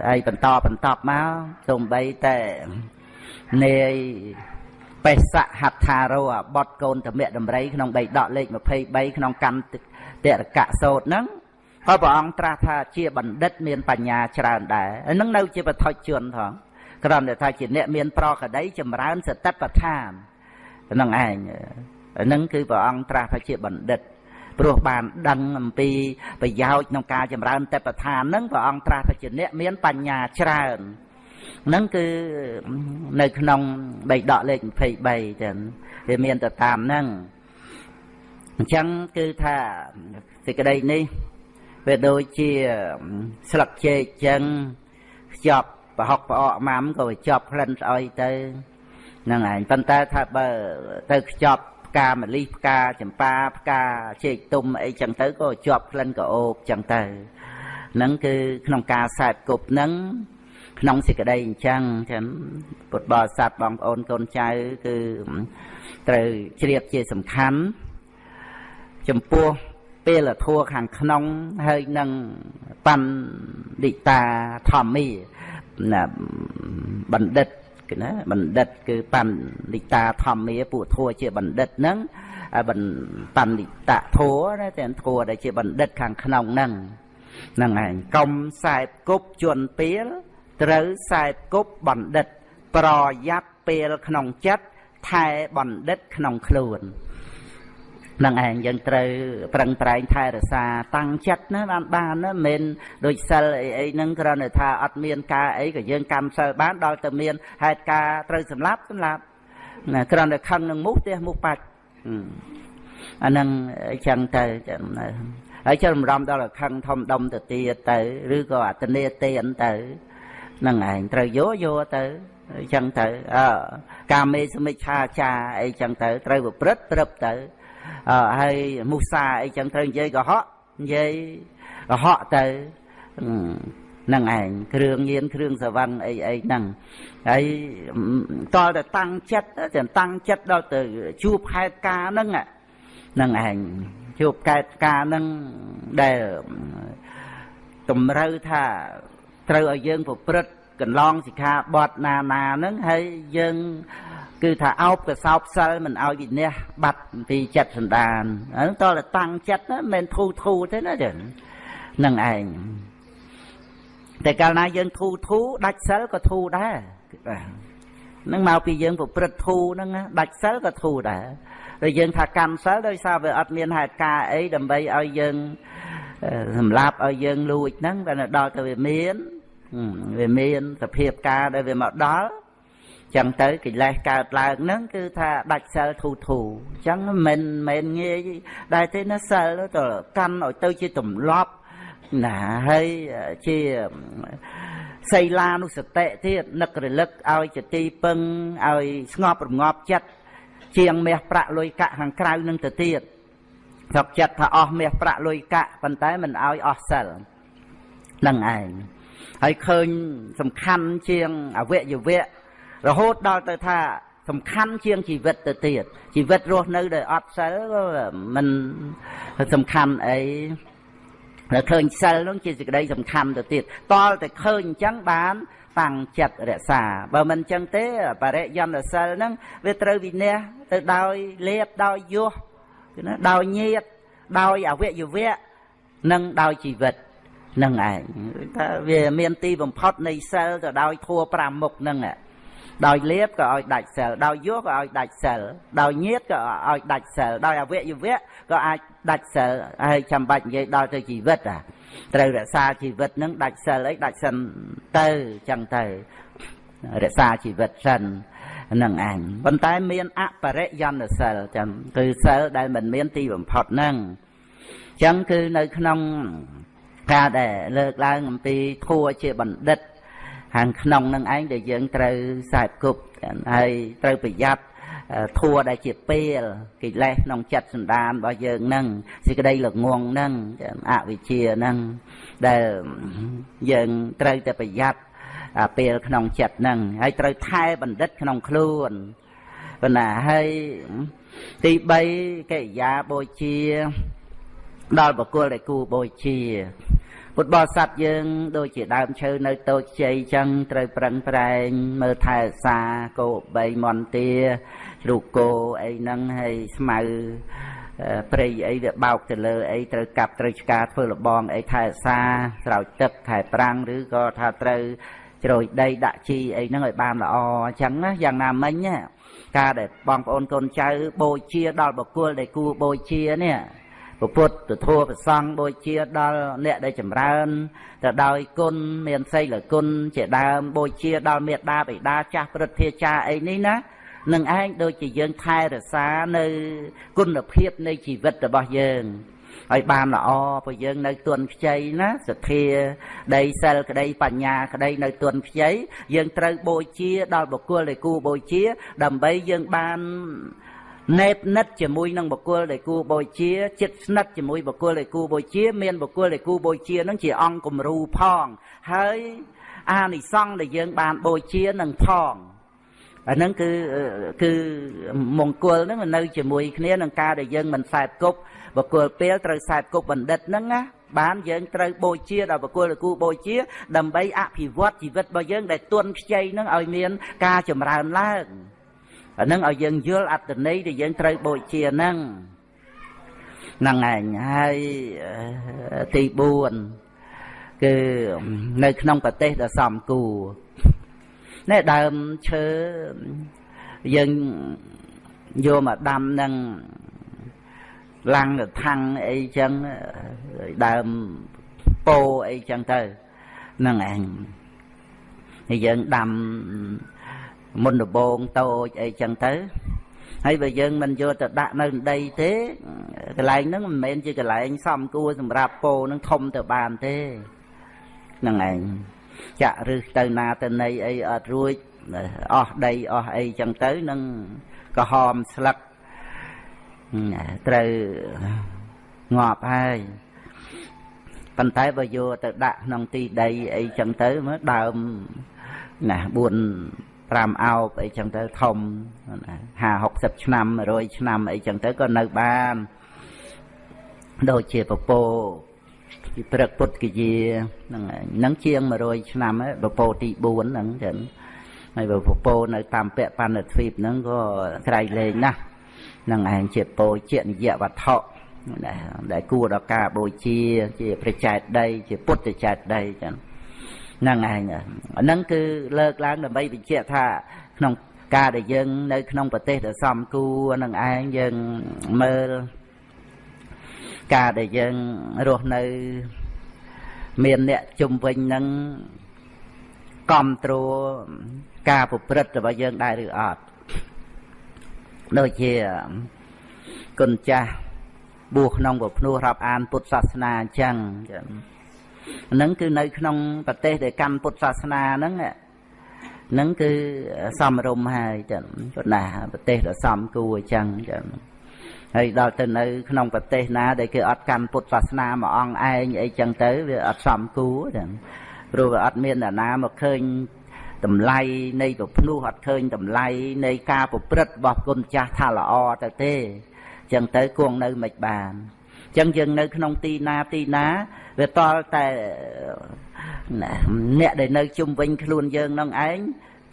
ហើយបន្តបន្តមកសូម្បីតែនាយ បេសៈហដ្ឋារោបតកូនតមៈដំរីក្នុងបីដកលេខ23ក្នុងកម្មតរកៈសោតហ្នឹងក៏ព្រះអង្គត្រាស់ថាជាបណ្ឌិតមានបញ្ញាច្រើនដែរហ្នឹងនៅជាបឋិជនផងគ្រាន់តែថាជាអ្នកមានប្រកដីចម្រើនសតិប្បដ្ឋានហ្នឹងឯងហ្នឹងគឺព្រះអង្គត្រាស់ថាជាបណ្ឌិតព្រោះបានដឹងអំពីប្រយោជន៍ក្នុងការចម្រើនតេបឋានហ្នឹងព្រះអង្គត្រាស់ថាជាអ្នកមានបញ្ញាច្រើន ហ្នឹងគឺនៅក្នុងបៃដកលេខ23ចឹងវាមានទៅតាមហ្នឹងអញ្ចឹងគឺថាសេចក្តីនេះវាដូចជាស្លឹកចេកចឹងខ្ចប់ប្រហុកប្រអកម៉ាំក៏វាជាប់ក្លិនស្អុយទៅហ្នឹងឯងប៉ុន្តែថាបើទៅខ្ចប់ផ្កាម្លិះផ្កាចម្ប៉ាផ្កាចេកទុំអីចឹងទៅក៏ជាប់ក្លិនក៏អូបចឹងទៅហ្នឹងគឺក្នុងការសែបគប់ហ្នឹង ក្នុងសេចក្តីអញ្ចឹងចឹងពុទ្ធបរិស័ទបងប្អូនកូនចៅគឺត្រូវជ្រាបជាសំខាន់ចំពោះពេលធัวខាងក្នុងហើយនឹងបណ្ឌិតាធម្មីណាបណ្ឌិតណាបណ្ឌិតគឺបណ្ឌិតាធម្មាពួកធัวជាបណ្ឌិតហ្នឹងបណ្ឌិតធัวណាតែធัวដែលជាបណ្ឌិតខាងក្នុងហ្នឹងហ្នឹងឯងកុំខ្សែបគប់ជន់ពេល ត្រូវខ្សែបគប់បណ្ឌិត ប្រយ័ត្នពេលក្នុងចិត្តថែបណ្ឌិតក្នុងខ្លួននឹងឯងយើងត្រូវប្រឹងប្រែងថែរក្សាតាំងចិត្តណាបានបានណាមិនដូចសិលអីអីហ្នឹងគ្រាន់តែថាអត់មានការអីក៏យើងកម្មសិលបានដល់តែមានហេតុការត្រូវសម្លាប់សម្លាប់ណាគ្រាន់តែខឹងនឹងមូសទេមូសបាច់អាហ្នឹងអញ្ចឹងទៅចឹងហើយចុះរំរំដល់ខឹងធំដុំទៅទៀតទៅ ឬក៏អតនេទៀនទៅហ្នឹងឯងត្រូវយកយកទៅអញ្ចឹងទៅអើកាមេសមិច្ឆាចាអីចឹងទៅត្រូវប្រព្រឹត្តត្រឹបទៅហើយមុសាអីចឹងត្រូវនិយាយកុហកនិយាយកុហកទៅនឹងឯងគ្រឿងញៀនគ្រឿងសវឹងអីអីហ្នឹងហើយតលតែតាំងចិត្តតែតាំងចិត្តដល់ទៅជួបហេតុការហ្នឹងហ្នឹងឯងជួបកែតការហ្នឹងដែលតម្រូវថា ត្រូវឲ្យយើងប្រព្រឹត្តកន្លងសិក្ខាបទណាណាហ្នឹងហើយយើងគឺថាអោបកសោបសិលមិនឲ្យវិនះបាត់ពីចិត្តសន្តានហ្នឹងតើតាំងចិត្តណាមិនមែនធូធូទេណាចឹងនឹងឯងតែកាលណាយើងធូធូដាច់សិលក៏ធូដែរហ្នឹងមកពីយើងប្រព្រឹត្តធូហ្នឹងដាច់សិលក៏ធូដែរហើយយើងថាកម្មសិលដោយសារវាអត់មានហេតុការអីដើម្បីឲ្យយើង សម្លាប់ឲ្យយើងលួចហ្នឹងតែដល់ទៅវាមានវាមានសភាពការដែលវាមកដល់ចឹងទៅកិលេសកើតឡើងហ្នឹងគឺថាដាច់សិលធូធូអញ្ចឹងមិនមិនងាយដែរទេណាសិលទៅកាន់ឲ្យទៅជាទម្លាប់ណាហើយជាសីលានុសតិទៀតនឹករលឹកឲ្យជាទីពឹងឲ្យស្ងប់រងាប់ចិត្តជាងមាសប្រាក់លុយកាក់ខាងក្រៅនឹងទៅទៀត ស្រុកចិត្តថាអស់មាសប្រាក់លុយកាក់ប៉ុន្តែមិនឲ្យអស់សិលនឹងឯងហើយឃើញសំខាន់ជាងអវយវៈរហូតដល់ទៅថាសំខាន់ជាងជីវិតទៅទៀតជីវិតរស់នៅដោយអត់សិលក៏មិនសំខាន់អីហើយឃើញសិលនោះជាសេចក្តីសំខាន់ទៅទៀតតលតែឃើញអញ្ចឹងបានតាំងចិត្តរក្សាបើមិនអញ្ចឹងទេបរិយន្តសិលហ្នឹងវាត្រូវវិន័យទៅដោយលៀបដោយយោះ ណាដោយញាតដោយអវយវៈនិងដោយជីវិតនឹងឯងថាវាមានទីបំផុតនៃសិលទៅដោយធัว5មុខហ្នឹងដោយលៀបក៏ឲ្យដាច់សិលដោយយោក៏ឲ្យដាច់សិលដោយញាតក៏ឲ្យដាច់សិលដោយអវយវៈក៏អាចដាច់សិលហើយចាំបាច់និយាយដល់ទៅជីវិតអាត្រូវរក្សាជីវិតនឹងដាច់សិលអីដាច់សិនទៅចឹងទៅរក្សាជីវិតសិន នឹងអញប៉ុន្តែមានអបរិយន្តសិលចឹងគឺសិលដែលមិនមានទីបំផុតហ្នឹងចឹងគឺនៅក្នុងការដែលលើកឡើងអំពីធัวជាបណ្ឌិត ខាងក្នុងនឹងឯងដែលយើងត្រូវខ្សែគប់ហើយត្រូវប្រយ័ត្នធัวដែលជាពេលកិលេសក្នុងចិត្តសន្តានរបស់យើងនឹងសេចក្តីល្ងងនឹងអវិជ្ជានឹងដែលយើងត្រូវតែប្រយ័ត្ន ពេលក្នុងចិត្តនឹងហើយត្រូវថែបណ្ឌិតក្នុងខ្លួនប៉ុន្តែហើយទី3កិរិយាបូជា ដល់បុគ្គលដែលគូបូជា ពុទ្ធបរិស័ទយើង ដូចជាដើមឈើនៅតូចជ័យចឹងត្រូវប្រឹងប្រែង មើលថែសាគោ3មន្តាជ្រូកគោអីហ្នឹងហើយស្មៅព្រៃអីវាបោកទៅលើអីត្រូវកាប់ត្រូវឆ្កាធ្វើលបងអីថែសាស្រោចទឹកខែប្រាំងឬក៏ថាត្រូវ ជ្រោយដីដាក់ជីអីហ្នឹងឲ្យបានល្អអញ្ចឹងណាយ៉ាងណាមិញណាការដែលបងប្អូនកូនចៅបូជា ដល់បុគ្គលដែលគួរបូជានេះពុទ្ធពធប្រសង់បូជាដល់អ្នកដែលចម្រើនទៅដោយគុណមានសីលគុណជាដើមបូជាដល់មេត្តាបិតាចាស់ព្រឹទ្ធាចារ្យអីនេះណានឹងឯងដូចជាយើងថែរក្សានៅគុណភាពនៃជីវិតរបស់យើង ឲ្យបានល្អព្រោះយើងនៅទុនខ្ចីណាសទ្ធាដីសិលក្តីបញ្ញាក្តីនៅទុនខ្ចីយើងត្រូវបូជាដល់បុគ្គលដែលគួរបូជា ដើម្បីយើងបានណែបនិតជាមួយនឹងបុគ្គលដែលគួរបូជាចិត្តស្និទ្ធជាមួយបុគ្គលដែលគួរបូជា មានបុគ្គលដែលគួរបូជានឹងជាអង្គគំរូផង ហើយអានិសង្ឃដែលយើងបានបូជានឹងផងអាហ្នឹងគឺគឺមង្គលហ្នឹងនៅជាមួយគ្នានឹងការដែលយើងមិនខ្សែគប់ បកគលពេលត្រូវខ្សែគប់បណ្ឌិតហ្នឹងណាបានយើងត្រូវបូជាដល់បកគលគូបូជា ដើម្បីអភិវឌ្ឍជីវិតរបស់យើងដែលទន់ខ្ចីហ្នឹងឲ្យមាន ការចម្រើនឡើងអាហ្នឹងឲ្យយើងយល់អត្តន័យដែលយើងត្រូវបូជាហ្នឹងហ្នឹងឯងហើយទី4គឺនៅក្នុងប្រទេសដ៏សំគួរនេះដើមឈើយើងយកមកដាំនឹង ឡាំងថាំងអីចឹងដើមពោអីចឹងទៅហ្នឹងឯងហើយយើងដាំមុនដបងតូចអីចឹងទៅហើយបើយើងមិនយកទៅដាក់នៅដីទេកន្លែងហ្នឹងមិនមែនជាកន្លែងសំគួរសម្រាប់ពោនឹងធំទៅបានទេហ្នឹងឯងចាក់រឹសទៅណាទៅណីអីអត់រួចអស់ដីអស់អីចឹងទៅនឹងក្រហមស្លឹក ត្រូវងាប់ហើយប៉ុន្តែបើយកទៅដាក់ក្នុងទីដីអីចឹងទៅមើលដើមណា4 5អោបអីចឹងទៅធំ50 60ឆ្នាំ100ឆ្នាំអីចឹងទៅក៏នៅបានដូចជាពពោពីព្រឹកពុទ្ធគយាហ្នឹងហ្នឹងជាង100ឆ្នាំហើយពពោទី4ហ្នឹងចឹងហើយបើពពោនៅតាមពាក់បណ្ឌទ្វីបហ្នឹងក៏ក្រៃលែងណាស់ នឹងឯងជាពោជានិយវត្ថុដែលគួរដល់ការបូជា ជាព្រះចែកដី ជាពុទ្ធចែកដីចឹងហ្នឹងឯងហ្នឹងគឺលើកឡើងដើម្បីបញ្ជាក់ថា ក្នុងការដែលយើង នៅ ក្នុងប្រទេសដែលសំគួរនឹងឯងយើងមើលការដែលយើងរស់នៅ មានអ្នកជុំវិញនឹងគ្រប់គ្រងការប្រព្រឹត្តរបស់យើងដែរឬអត់ ដូចជាគុណចាស់បួសក្នុងពភ្នោះរាប់អានពុទ្ធសាសនាអញ្ចឹងហ្នឹងគឺនៅក្នុងប្រទេសដែលកម្មពុទ្ធសាសនាហ្នឹងហ្នឹងគឺសំរុំហើយចឹងប៉ុន្តែប្រទេសដ៏សំគួរអញ្ចឹងចឹងហើយដល់ទៅនៅក្នុងប្រទេសណាដែលគេអត់កាន់ពុទ្ធសាសនាមួយអង្គឯងអីចឹងទៅវាអត់សំគួរចឹងព្រោះវាអត់មានអ្នកណាមកឃើញ តម្លៃនៃប្រភ្នោះអត់ឃើញតម្លៃនៃការប្រព្រឹត្តរបស់គុណចាស់ថាល្អទៅទេចឹងទៅគង់នៅមិនបានចឹងយើងនៅក្នុងទីណាទីណាវាតល់តែអ្នកដែលនៅជុំវិញខ្លួនយើងនឹងឯង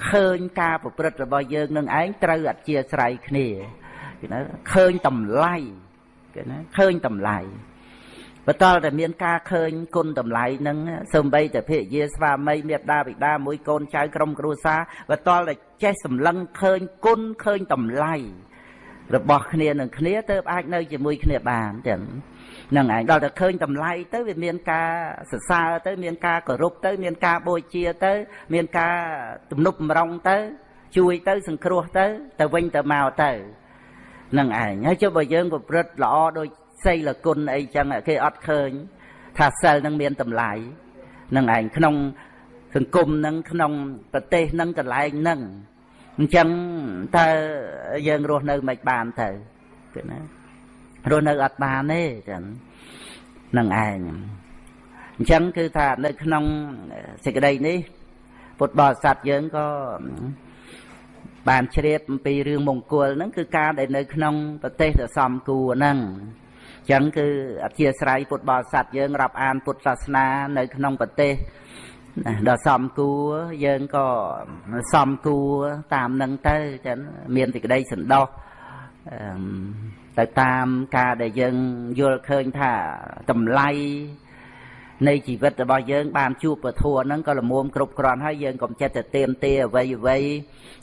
ឃើញការប្រព្រឹត្តរបស់យើងនឹងឯងត្រូវអធិស្ឋ័យគ្នាគេណាឃើញតម្លៃគេណាឃើញតម្លៃ បតលតែមានការឃើញគុណតម្លៃនឹងសំបីតែភិយាស្វាមីមេត្តាបិតាមួយកូនចៅក្រុមគ្រួសារបតលតែចេះសម្លឹងឃើញគុណឃើញតម្លៃរបស់គ្នានឹងគ្នាទៅអាចនៅជាមួយគ្នាបានចឹងនឹងឯងដល់តែឃើញតម្លៃទៅវាមានការសរសើរទៅ មានការគោរពទៅ មានការបូជាទៅ មានការទំនុកបំរុងទៅ ជួយទៅ សង្គ្រោះទៅ ទៅវិញទៅមកទៅនឹងឯងហើយចុះបើយើងប្រព្រឹត្តល្អដូច សីលគុណអីចឹងគេអត់ឃើញ ថាសិលនឹងមានតម្លៃនឹងឯងក្នុងសង្គមនឹងក្នុងប្រទេសនឹងកន្លែងនឹងអញ្ចឹងតើយើងរស់នៅមិនបានទៅគឺណារស់នៅអត់បានទេចឹងនឹងឯងអញ្ចឹងគឺថានៅក្នុងសេចក្តីនេះពុទ្ធបរិស័ទយើងក៏បានជ្រាបអំពីរឿងមង្គលហ្នឹងគឺការដែលនៅក្នុងប្រទេសដ៏សំគួរហ្នឹងអញ្ចឹងគឺអធិស្ស្រ័យពុទ្ធបរិស័ទយើងរាប់អានពុទ្ធសាសនានៅក្នុងប្រទេសដ៏សំគួរយើងក៏សំគួរតាមនឹងទៅចឹងមានសេចក្តីសន្តោសទៅតាមការដែលយើងយល់ឃើញថាតម្លៃនៃជីវិតរបស់យើងបានជួបពធហ្នឹងក៏លមុំគ្រប់គ្រាន់ហើយយើងកុំចិត្តទៅទៀមទាអ្វីអ្វី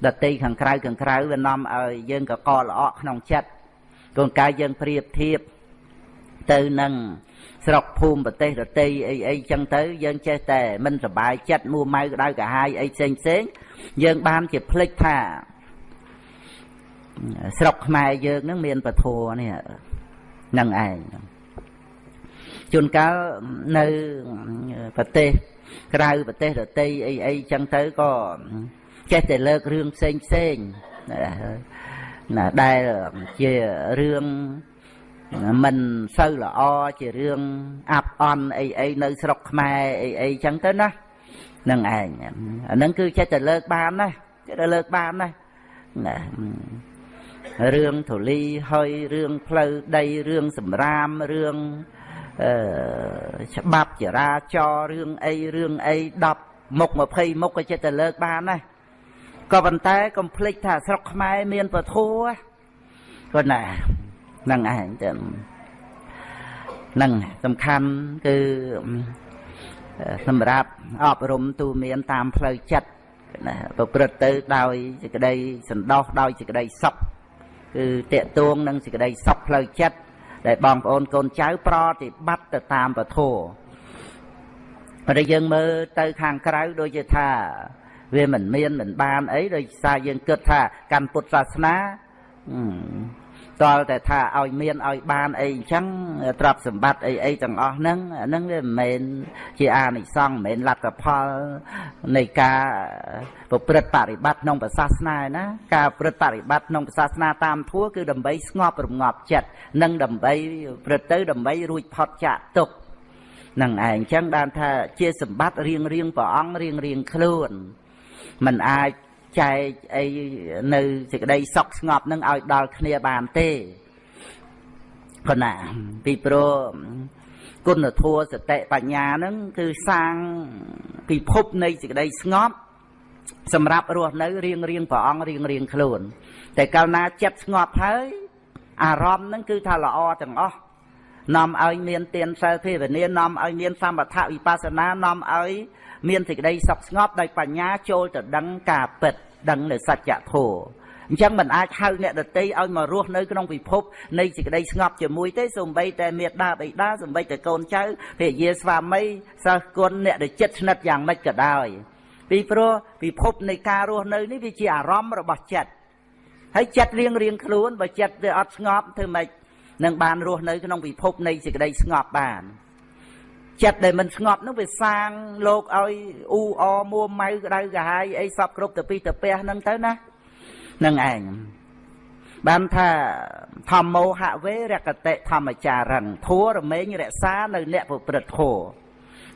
ដតីខាងក្រៅខាងក្រៅវានាំឲ្យយើងកកល្អក់ក្នុងចិត្តកូនកាយយើងប្រៀបធៀប ទៅនឹងស្រុកភូមិប្រទេសរតីអីអីចឹងទៅយើងចេះតែមិនសบายចិត្តមួម៉ៅក្តៅកាហាយអីផ្សេងផ្សេងយើងបានជាភ្លេចថាស្រុកខ្មែរយើងនឹងមានពធនេះនឹងឯងជួនកាលនៅប្រទេសក្រៅប្រទេសរតីអីអីចឹងទៅក៏ចេះតែលើករឿងផ្សេងផ្សេងណាដែលជារឿង មិនសូវល្អជារឿងអាប់អន់អីអីនៅស្រុកខ្មែរអីអីចឹងទៅណានឹងឯងអាហ្នឹងគឺចេះតែលើកបានណាចេះតែលើកបានណាណារឿងធូលីហើយរឿងផ្លូវដីរឿងសម្រាមរឿងអឺច្បាប់ចរាចររឿងអីរឿងអី10មុខ20មុខក៏ចិត្តទៅលើកបានដែរក៏ប៉ុន្តែកុំភ្លេចថាស្រុកខ្មែរមានពធัวក៏ណា នឹងឯងទៅនឹងសំខាន់គឺសម្រាប់អប់រំទូមានតាមផ្លូវចិត្តណាប្រព្រឹត្តទៅដោយសេចក្តីសន្តោសដោយសេចក្តីសុខគឺតេតួងនឹងសេចក្តីសុខផ្លូវចិត្តដែលបងប្អូនកូនចៅប្រតិបត្តិទៅតាមពធតែយើងមើលទៅខាងក្រៅដូចជាថា វាមិនមានមិនបានអីដោយសារយើងគិតថាកាន់ពុទ្ធសាសនា តល់តែថាឲ្យមានឲ្យបានអីអញ្ចឹងទ្រព្យសម្បត្តិអីអីទាំងអស់ហ្នឹងហ្នឹងវាមិនមែនជាអានិសង្ឃមិនមែនលទ្ធផលនៃការប្រព្រឹត្តបរិបត្តិក្នុងសាសនាណាការប្រព្រឹត្តបរិបត្តិក្នុងសាសនាតាមធัวគឺដើម្បីស្ងប់រងាប់ចិត្តនិងដើម្បីប្រព្រឹត្តទៅដើម្បីរួចផុតចាកទុក្ខនឹងឯងចឹងបានថាជាសម្បត្តិរៀងរៀងព្រះអង្គរៀងរៀងខ្លួនមិនអាច ចែកអីនៅសេចក្តីសុខស្ងប់នឹងឲ្យដល់គ្នាបានទេគណាពីព្រោះគុណធម៌សតិបញ្ញានឹងគឺសាងពិភពនៃសេចក្តីស្ងប់សម្រាប់រស់នៅរៀងរៀងព្រះអង្គរៀងរៀងខ្លួន តែកាលណាចិត្តស្ងប់ហើយអារម្មណ៍នឹងគឺថាល្អទាំងអស់នាំឲ្យមានទានសិលភាវនានាំឲ្យមានសមថវិបស្សនានាំឲ្យមានសេចក្តីសុខស្ងប់ដោយបញ្ញាចូលទៅដឹងការពិត ដឹងនៅសច្ចធម៌អញ្ចឹងមិនអាចហៅអ្នកដតីឲ្យមករស់នៅក្នុងពិភពនៃសេចក្តីស្ងប់ជាមួយទេសំបីតែមេដាបិតាសំបីតែកូនចៅភរិយាស្វាមីសិស្សគុណអ្នកដែលចិត្តស្និទ្ធយ៉ាងម៉េចក៏ដោយពីព្រោះពិភពនៃការរស់នៅនេះវាជាអារម្មណ៍របស់ចិត្តហើយចិត្តរៀងរៀងខ្លួនបើចិត្តវាអត់ស្ងប់ធ្វើម៉េចនឹងបានរស់នៅក្នុងពិភពនៃសេចក្តីស្ងប់បាន ចិត្តដែលមិនស្ងប់នោះវាសាងលោកឲ្យអ៊ូអមួម៉ៅក្តៅកាហាយអីសពគ្រប់ទៅពីទៅពះហ្នឹងទៅណានឹងឯងបានថាធម្មោហវេរកតិធម្មចារិនធัวរមែងរក្សានៅអ្នកប្រព្រឹត្តធัว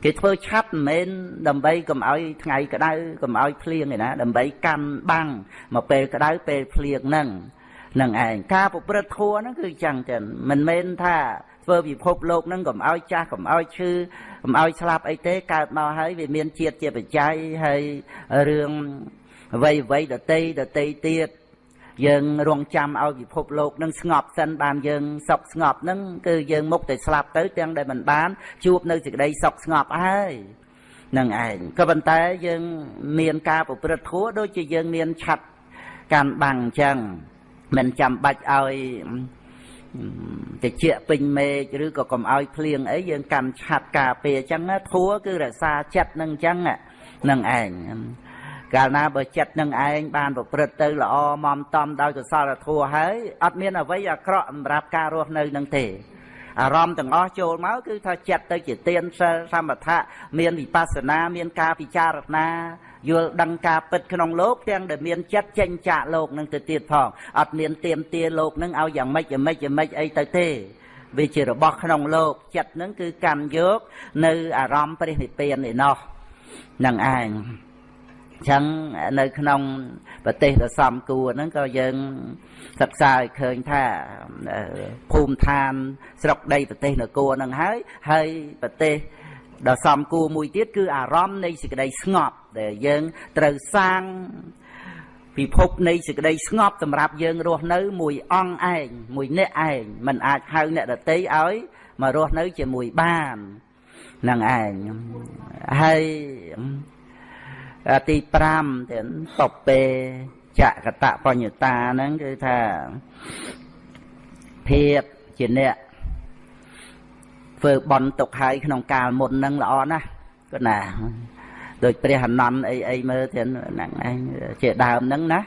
គេធ្វើឆាប់មិនមែនដើម្បីកុំឲ្យថ្ងៃក្តៅកុំឲ្យភ្លៀងឯណាដើម្បីកាន់បាំងមកពេលក្តៅពេលភ្លៀងហ្នឹងនឹងឯងការប្រព្រឹត្តធัวហ្នឹងគឺចឹងចឹងមិនមែនថា ធ្វើពិភពលោកហ្នឹងកុំឲ្យចាស់កុំឲ្យឈឺកុំឲ្យស្លាប់អីទេកើតមកហើយវាមានជាតិជាបច្ច័យហើយរឿងអ្វីអ្វីដតីដតីទៀតយើងរងចាំឲ្យពិភពលោកនឹងស្ងប់សិនបានយើងសុខស្ងប់នឹងគឺយើងមុខតែស្លាប់ទៅទាំងដែលមិនបាន ជួបនៅសេចក្តីសុខស្ងប់ហើយនឹងឯងក៏ប៉ុន្តែយើងមានការប្រព្រឹត្តធัวដូចជាយើងមានឆាត់កាន់បាំងអញ្ចឹងមិនចាំបាច់ឲ្យ តិចពេញមេឃឬក៏កុំឲ្យភ្លៀងអីយើងកាន់ឆាត់ការពារអញ្ចឹងធัวគឺរក្សាចិត្តនឹងអញ្ចឹងនឹងឯងកាលណាបើចិត្តនឹងឯងបានប្រព្រឹត្តទៅល្អមមតំដោយកុសលធម៌ហើយអត់មានអ្វីអាក្រក់សម្រាប់ការរស់នៅនឹងទេអារម្មណ៍ទាំងអស់ចូលមកគឺថាចិត្តទៅជាទានសិលសមថៈមានវិបស្សនាមានការពិចារណា យល់ដឹងការពិតក្នុងលោកទាំងដែលមានចិត្តចេញចាកលោកនឹងទៅទៀតផងអត់មានទៀមទាលោកនឹងឲ្យយ៉ាងម៉េចយ៉ាងម៉េចយ៉ាងម៉េចអីទៅទេវាជារបស់ក្នុងលោកចិត្តនឹងគឺកម្មយកនៅអារម្មណ៍ព្រះនិព្វានឯណោះនឹងឯងចឹងនៅក្នុងប្រទេសដ៏សំគួរហ្នឹងក៏យើងសិក្សាឲ្យឃើញថាភូមិឋានស្រុកដីប្រទេសនគរហ្នឹងហើយហើយប្រទេស ដ៏សំគួរមួយទៀតគឺអារម្មណ៍នៃសេចក្តីស្ងប់ ដែលយើងត្រូវសាងពិភពនៃសេចក្តីស្ងប់សម្រាប់យើងរស់នៅ មួយអង្គឯងមួយអ្នកឯងมันអាចហៅអ្នកដតីឲ្យមករស់នៅជាមួយបាននឹងឯងហើយទី5ទៀតតបពេចកតបញ្ញតាហ្នឹងគឺថាភាពជាអ្នក ធ្វើបន់ទុកហើយក្នុងកាលមុនហ្នឹងល្អណាស់គឺណាដូចព្រះអនន្តអីអីមើលទៀតហ្នឹងឯងជាដើមហ្នឹងណា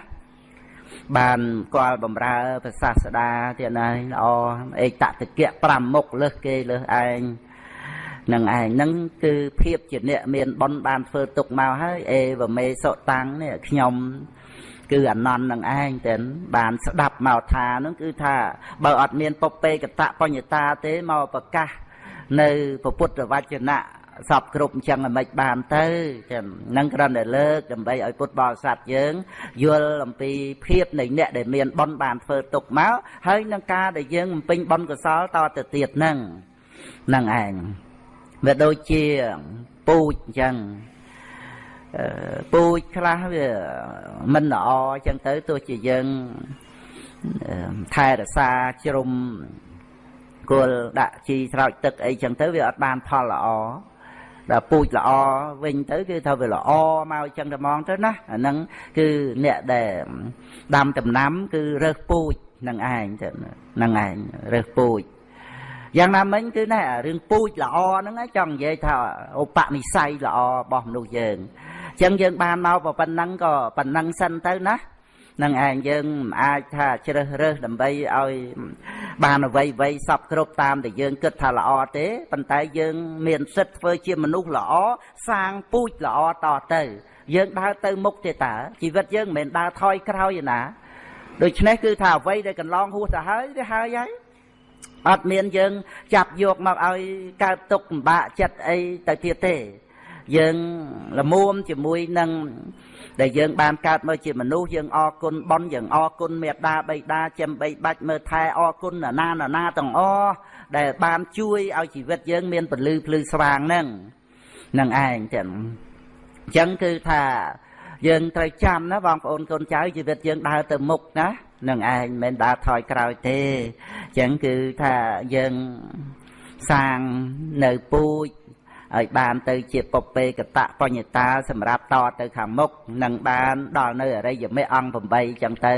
បានគាល់បំរើព្រះសាស្តាទៀតហើយល្អឯកតតិកៈ5មុខលើសគេលើសឯងនឹងឯងនឹងគឺភាពជាអ្នកមានបុណ្យបានធ្វើទុកមកហើយអេវមេសុតាំងនេះខ្ញុំគឺអនន្តនឹងឯងតែបានស្ដាប់មកថានឹងគឺថាបើអត់មានពពេកតបញ្ញតាទេមកប្រកាស នៅពុទ្ធវចនៈសពគ្រប់អញ្ចឹងមិនបានទៅចឹងនឹងគ្រាន់តែលើកដើម្បីឲ្យពុទ្ធបរិស័ទយើងយល់អំពីភាពនៃអ្នកដែលមានបុណ្យបានធ្វើទុកមកហើយនឹងការដែលយើងបំពេញបុណ្យកុសលតទៅទៀតហ្នឹងនឹងឯងវាដូចជាពូជអញ្ចឹងពូជខ្លះវាមិនល្អអញ្ចឹងទៅទោះជាយើងថែរក្សាជ្រុំ គល់ដាក់ជីស្រោចទឹកអីចឹងទៅវាអត់បានផលល្អដល់ពូជល្អវិញទៅគឺថាវាល្អមកអញ្ចឹងតែហ្មងទៅណាអាហ្នឹងគឺអ្នកដែលដាំដំណាំ គឺរើសពូជនឹងឯងទៅនឹងឯងរើសពូជយ៉ាងណាមិញគឺណែរឿងពូជល្អហ្នឹងចង់និយាយថាឧបនិស្ស័យល្អរបស់មនុស្សយើងអញ្ចឹងយើងបានមកប៉ុណ្ណឹងក៏ប៉ុណ្ណឹងសិនទៅណា នឹងឯងយើងមិនអាចថាជ្រើសរើសដើម្បីឲ្យបានអ្វីអ្វីសពគ្រប់តាមដែលយើងគិតថាល្អទេប៉ុន្តែយើងមានសិទ្ធធ្វើជាមនុស្សល្អសាងពូជល្អតទៅ យើងដើរទៅមុខទេតាជីវិតយើងមិនមែនដើរថយក្រោយទេណាដូច្នេះគឺថាអ្វីដែលកន្លងហួសទៅហើយវាហើយហើយអត់មានយើងចាប់យកមកឲ្យកើតទុកលំបាកចិត្តអីទៅទៀតទេ យើងលមួមជាមួយនឹង ដែលយើងបានកើតមកជាមនុស្សយើងអរគុណបនយើងអរគុណមេត្តាបៃតាចំបីបាច់មើលថែអរគុណណានាណាទាំងអស់ដែលបានជួយឲ្យជីវិតយើងមានពលឺភ្លឺស្វាងហ្នឹងនឹងឯងចឹងអញ្ចឹងគឺថាយើងត្រូវចាំណាបងប្អូនកូនចៅជីវិតយើងដើរទៅមុខណានឹងឯងមិនដើរថយក្រោយទេអញ្ចឹងគឺថាយើងសាងនៅពូជ ឲ្យបានទៅជាពពេកតបញ្ញតាសម្រាប់តទៅខាងមុខនឹងបានដល់នៅអរិយមេអង្គ8ចឹងទៅ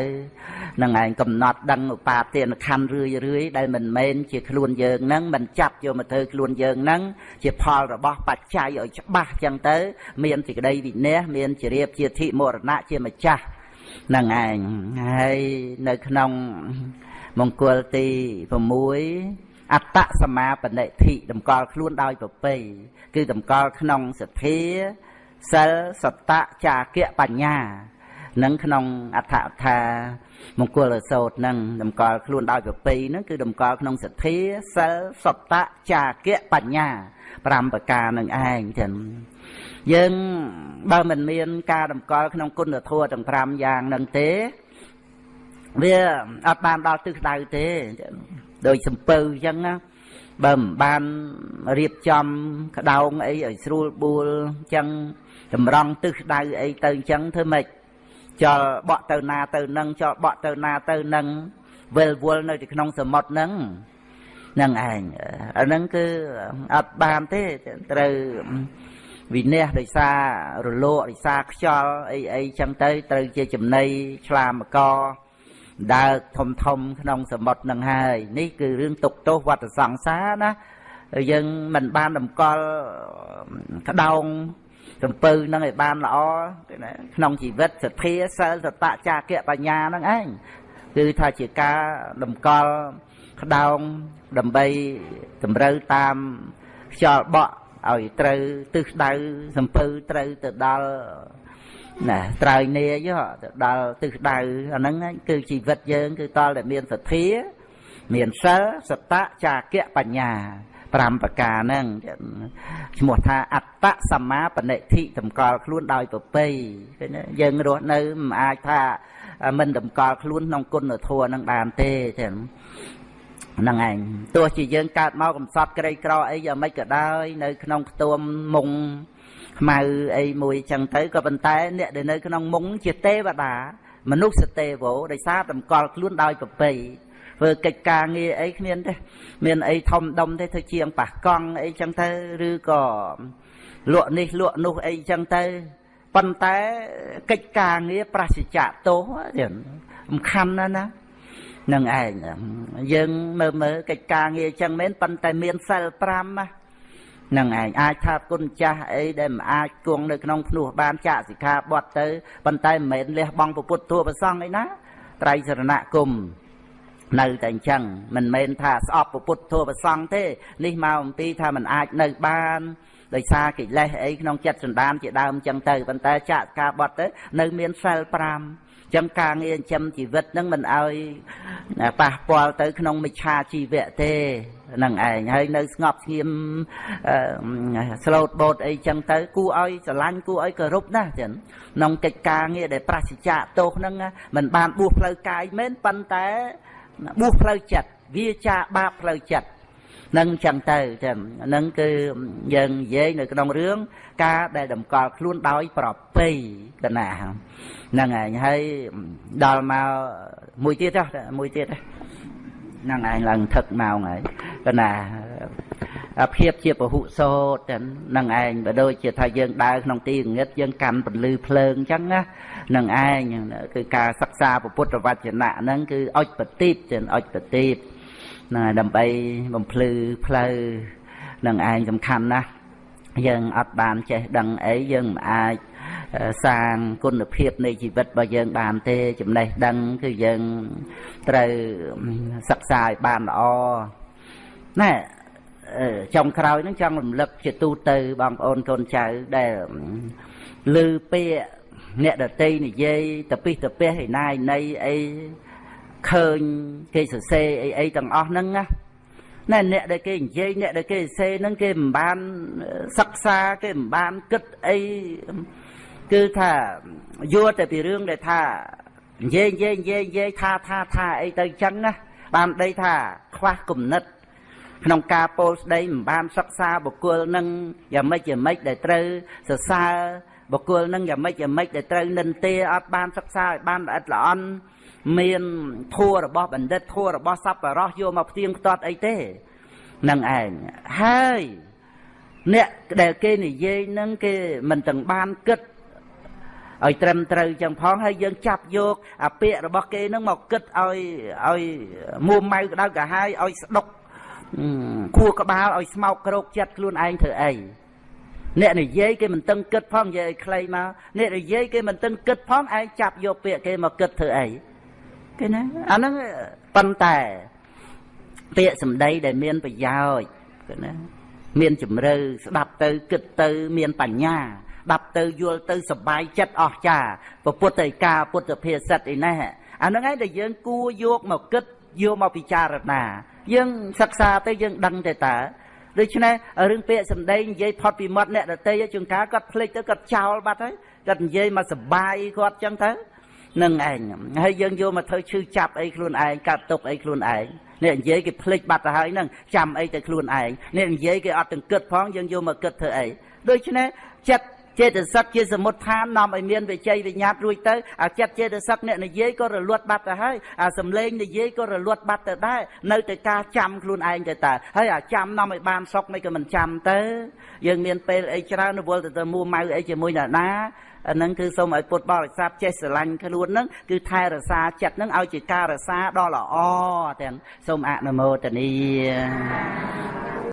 នឹងឯងកំណត់ដឹងឧបាទានខណ្ឌរឿយរឿយដែលមិនមែនជាខ្លួនយើងនឹងមិនចាប់យកមកធ្វើខ្លួនយើងនឹងជាផលរបស់បច្ច័យឲ្យច្បាស់ចឹងទៅ មានសេចក្តីវិន័យមានជារៀបជាធិមរណៈជាម្ចាស់នឹងឯងហើយនៅក្នុងមង្គលទី6 អត្តសមាបនិធិតម្កល់ខ្លួនដោយប្រពៃគឺតម្កល់ក្នុងសទ្ធាសិលសតៈចាគៈបញ្ញានឹងក្នុងអដ្ឋថាមង្គលសោតនឹងតម្កល់ខ្លួនដោយប្រពៃនឹងគឺតម្កល់ក្នុងសទ្ធាសិលសតៈចាគៈបញ្ញា5ប្រការនឹងឯងចឹងយើងបើមិនមាន ការតម្កល់ក្នុងគុណធម៌ទាំង5យ៉ាងនឹងទេ វាអត់បានដល់ទិសដៅទេ ដោយសំពៅអញ្ចឹងណាបើមិនបានរៀបចំក្តោងអីឲ្យស្រួលបួលអញ្ចឹងតម្រង់ទិសដៅអីទៅអញ្ចឹងធ្វើម៉េចចលបក់ទៅណាទៅនឹងចលបក់ទៅណាទៅនឹងវិលវល់នៅទីក្នុងសមុទ្រហ្នឹងហ្នឹងឯងអាហ្នឹងគឺអត់បានទេត្រូវវិន័យដោយសាររលកដោយសារខ្យល់អីអីចឹងទៅត្រូវជាចំណៃឆ្លាមក ដើរធំធំក្នុងសមុទ្រនឹងហើយនេះគឺរឿងទុកទោសវត្តសង្សារណាយើងមិនបានតម្កល់ក្តោងសំពៅនឹងឲ្យបានល្អក្នុងជីវិតសទ្ធាសិលសតៈចាគៈបញ្ញានឹងឯងគឺថាជាការតម្កល់ក្តោងដើម្បីតម្រូវតាមខ្យល់បក់ឲ្យត្រូវទិសដៅសំពៅត្រូវទៅដល់ ណាត្រើយនាយទៅដល់ទិសដៅអាហ្នឹងគឺជីវិតយើង គឺតលតែមានសទ្ធា មានសិលសតៈចាគៈបញ្ញា5ប្រការហ្នឹងឈ្មោះថាអត្តសម្មាបនិធិតម្កល់ខ្លួនដោយប្រពៃឃើញយើងរស់នៅមិនអាចថាមិនតម្កល់ខ្លួនក្នុងគុណធម៌នឹងបានទេចឹងហ្នឹងឯងទោះជាយើងកើតមកកំសត់ក្រីក្រអីយ៉ាងម៉េចក៏ដោយនៅក្នុងខ្ទួមមុង ខ្មៅអីមួយចឹងទៅក៏ប៉ុន្តែអ្នកដែលនៅក្នុងមុងជាទេវតា មនុស្សទេវោដោយសារតម្កល់ខ្លួនដោយប្រពៃធ្វើកិច្ចការងារអីគ្មានទេមានអីធំដុំទេធ្វើជាងប៉ះកង់អីចឹងទៅឬក៏លក់នេះលក់នោះអីចឹងទៅប៉ុន្តែកិច្ចការងារប្រសិជ្ជៈទោសទៀតសំខាន់ណាស់ណានឹងឯងយើងមើលមើលកិច្ចការងារចឹងមែនប៉ុន្តែមានសិល5ណា នឹងឯងអាចថាគុណចាស់អីដែលមិនអាចគង់នៅក្នុងភ្នោះបានចាក់សិក្ខាបទទៅប៉ុន្តែមិនមែនលះបង់ពុទ្ធធម៌ប្រសងអីណាត្រៃសរណគមនៅតែអញ្ចឹងមិនមែនថាស្អប់ពុទ្ធធម៌ប្រសងទេនេះមកអំពីថាมันអាចនៅបានដោយសារកិលេសអីក្នុងចិត្តសន្តានជាដើមអញ្ចឹងទៅប៉ុន្តែចាក់ការបត់ទៅនៅមានសិល5ចឹងការងារចិញ្ចឹមជីវិតនឹងមិនឲ្យប៉ះពាល់ទៅក្នុងមិច្ឆាជីវៈទេ នឹងឯងហើយនៅស្ងប់ស្ងៀមស្លូតបូតអីចឹងទៅគួរឲ្យស្រឡាញ់គួរឲ្យគោរពណាស់ចឹងក្នុងកិច្ចការងារដែលប្រសិជ្ជៈទោសហ្នឹងមិនបានបួសផ្លូវកាយមែនប៉ុន្តែបួសផ្លូវចិត្តវាចាបាបផ្លូវចិត្តនឹងចឹងទៅចឹងហ្នឹងគឺយើងនិយាយនៅក្នុងរឿងការដែលតម្កល់ខ្លួនដោយប្រពៃកណាហ្នឹងឯងហើយដល់មកមួយទៀតចុះមួយទៀតហ្នឹងឯងឡើងថឹកម៉ោងហើយ កណាភាពជាពហុសោតហ្នឹងឯងបើដូចជាថាយើងដើរក្នុងទីងឹតយើងកាន់ពន្លឺភ្លើងអញ្ចឹងណាហ្នឹងឯងគឺការសិក្សាពុទ្ធវចនៈហ្នឹងគឺអុចបតិបចឹងអុចបតិបហ្នឹងដើម្បីបំភ្លឺផ្លូវនឹងឯងសំខាន់ណាស់យើងអត់បានចេះដឹងអីយើងមិនអាចសាងគុណភាពនៃជីវិតរបស់យើងបានទេចំណេះដឹងគឺយើងត្រូវសិក្សាឲ្យបានល្អ ណែចុងក្រោយហ្នឹងចង់រំលឹកជាទូទៅបងប្អូនកូនចៅដែលឮពាក្យអ្នកដតីនិយាយតពិសតពះឯណាឯណីអីឃើញគេសរសេរអីអីទាំងអស់ហ្នឹងណាណែអ្នកដែលគេនិយាយអ្នកដែលគេសរសេរហ្នឹងគេមិនបានសិក្សាគេមិនបានគិតអីគឺថាយល់តែពីរឿងដែលថានិយាយនិយាយនិយាយនិយាយថាថាថាអីទៅចឹងណាបានដីថាខ្វះគំនិត ក្នុងការពោលស្ដីមិនបានសិក្សាបុគ្គលនឹងយ៉ាងម៉េចយ៉ាងម៉េចដែលត្រូវសរសើរបុគ្គលនឹងយ៉ាងម៉េចយ៉ាងម៉េចដែលត្រូវនិន្ទាអត់បានសិក្សាឲ្យបានល្អិតល្អន់មានធัวរបស់បណ្ឌិតធัวរបស់សប្បុរសយកមកផ្ទៀងផ្ទាត់អីទេនឹងឯងហើយអ្នកដែលគេនិយាយនឹងគេមិនទាំងបានគិតឲ្យត្រឹមត្រូវចឹងផងហើយយើងចាប់យកអាពាក្យរបស់គេនឹងមកគិតឲ្យឲ្យមួម៉ៅក្តៅកាហាយឲ្យស្ដុក ខួរក្បាលឲ្យស្មោកក្រោកចិត្តខ្លួនឯងធ្វើអីអ្នកនិយាយគេមិនតឹងគិតផងនិយាយឲ្យខ្លីមកអ្នកនិយាយគេមិនតឹងគិតផងឯងចាប់យកពាក្យគេមកគិតធ្វើអីគេណាអាហ្នឹងប៉ុន្តែពាក្យសម្ដីដែលមានប្រយោជន៍គេណាមានជំរឿស្ដាប់ទៅគិតទៅមានបញ្ញាដាប់ទៅយល់ទៅសបាយចិត្តអស់ចាពុទ្ធឯកាពុទ្ធភាសិតឯណេះអាហ្នឹងឯងដែលយើងគួរយកមកគិតយកមកពិចារណា យើងសិក្សាទៅយើងដឹងទៅតើដូច្នេះរឿងពាក្យសម្ដីនិយាយផុតពីមាត់អ្នកដតីជួនកាលគាត់ភ្លេចទៅគាត់ចោលបាត់ហើយគាត់និយាយមកសបាយគាត់ចឹងទៅនឹងឯងហើយយើងយកមកធ្វើឈឺចាប់អីខ្លួនឯងកាត់ទុកអីខ្លួនឯងនេះនិយាយគេភ្លេចបាត់ទៅហើយហ្នឹងចាំអីទៅខ្លួនឯងនេះនិយាយគេអត់ទាំងគិតផងយើងយកមកគិតធ្វើអីដូច្នេះចិត្ត ចេតសិកជាសមុទ្ឋាននាំឲ្យមានវិជ័យវិញ្ញាតរួចទៅអាចិត្តចេតសិកអ្នកនិយាយក៏រលត់បាត់ទៅហើយអាសំឡេងនិយាយក៏រលត់បាត់ទៅដែរនៅតែការចាំខ្លួនឯងទៅតើហើយអាចាំនាំឲ្យបានសុខមិនក៏មិនចាំទៅយើងមានពេលអីច្រើនវល់ទៅទៅមួម៉ៅអីជាមួយណាណាអានឹងគឺសូមឲ្យពុទ្ធបរិស័ទចេះស្រឡាញ់ខ្លួននឹងគឺថែរក្សាចិត្តនឹងឲ្យជាការរក្សាដ៏ល្អទាំងសូមអនុមោទនា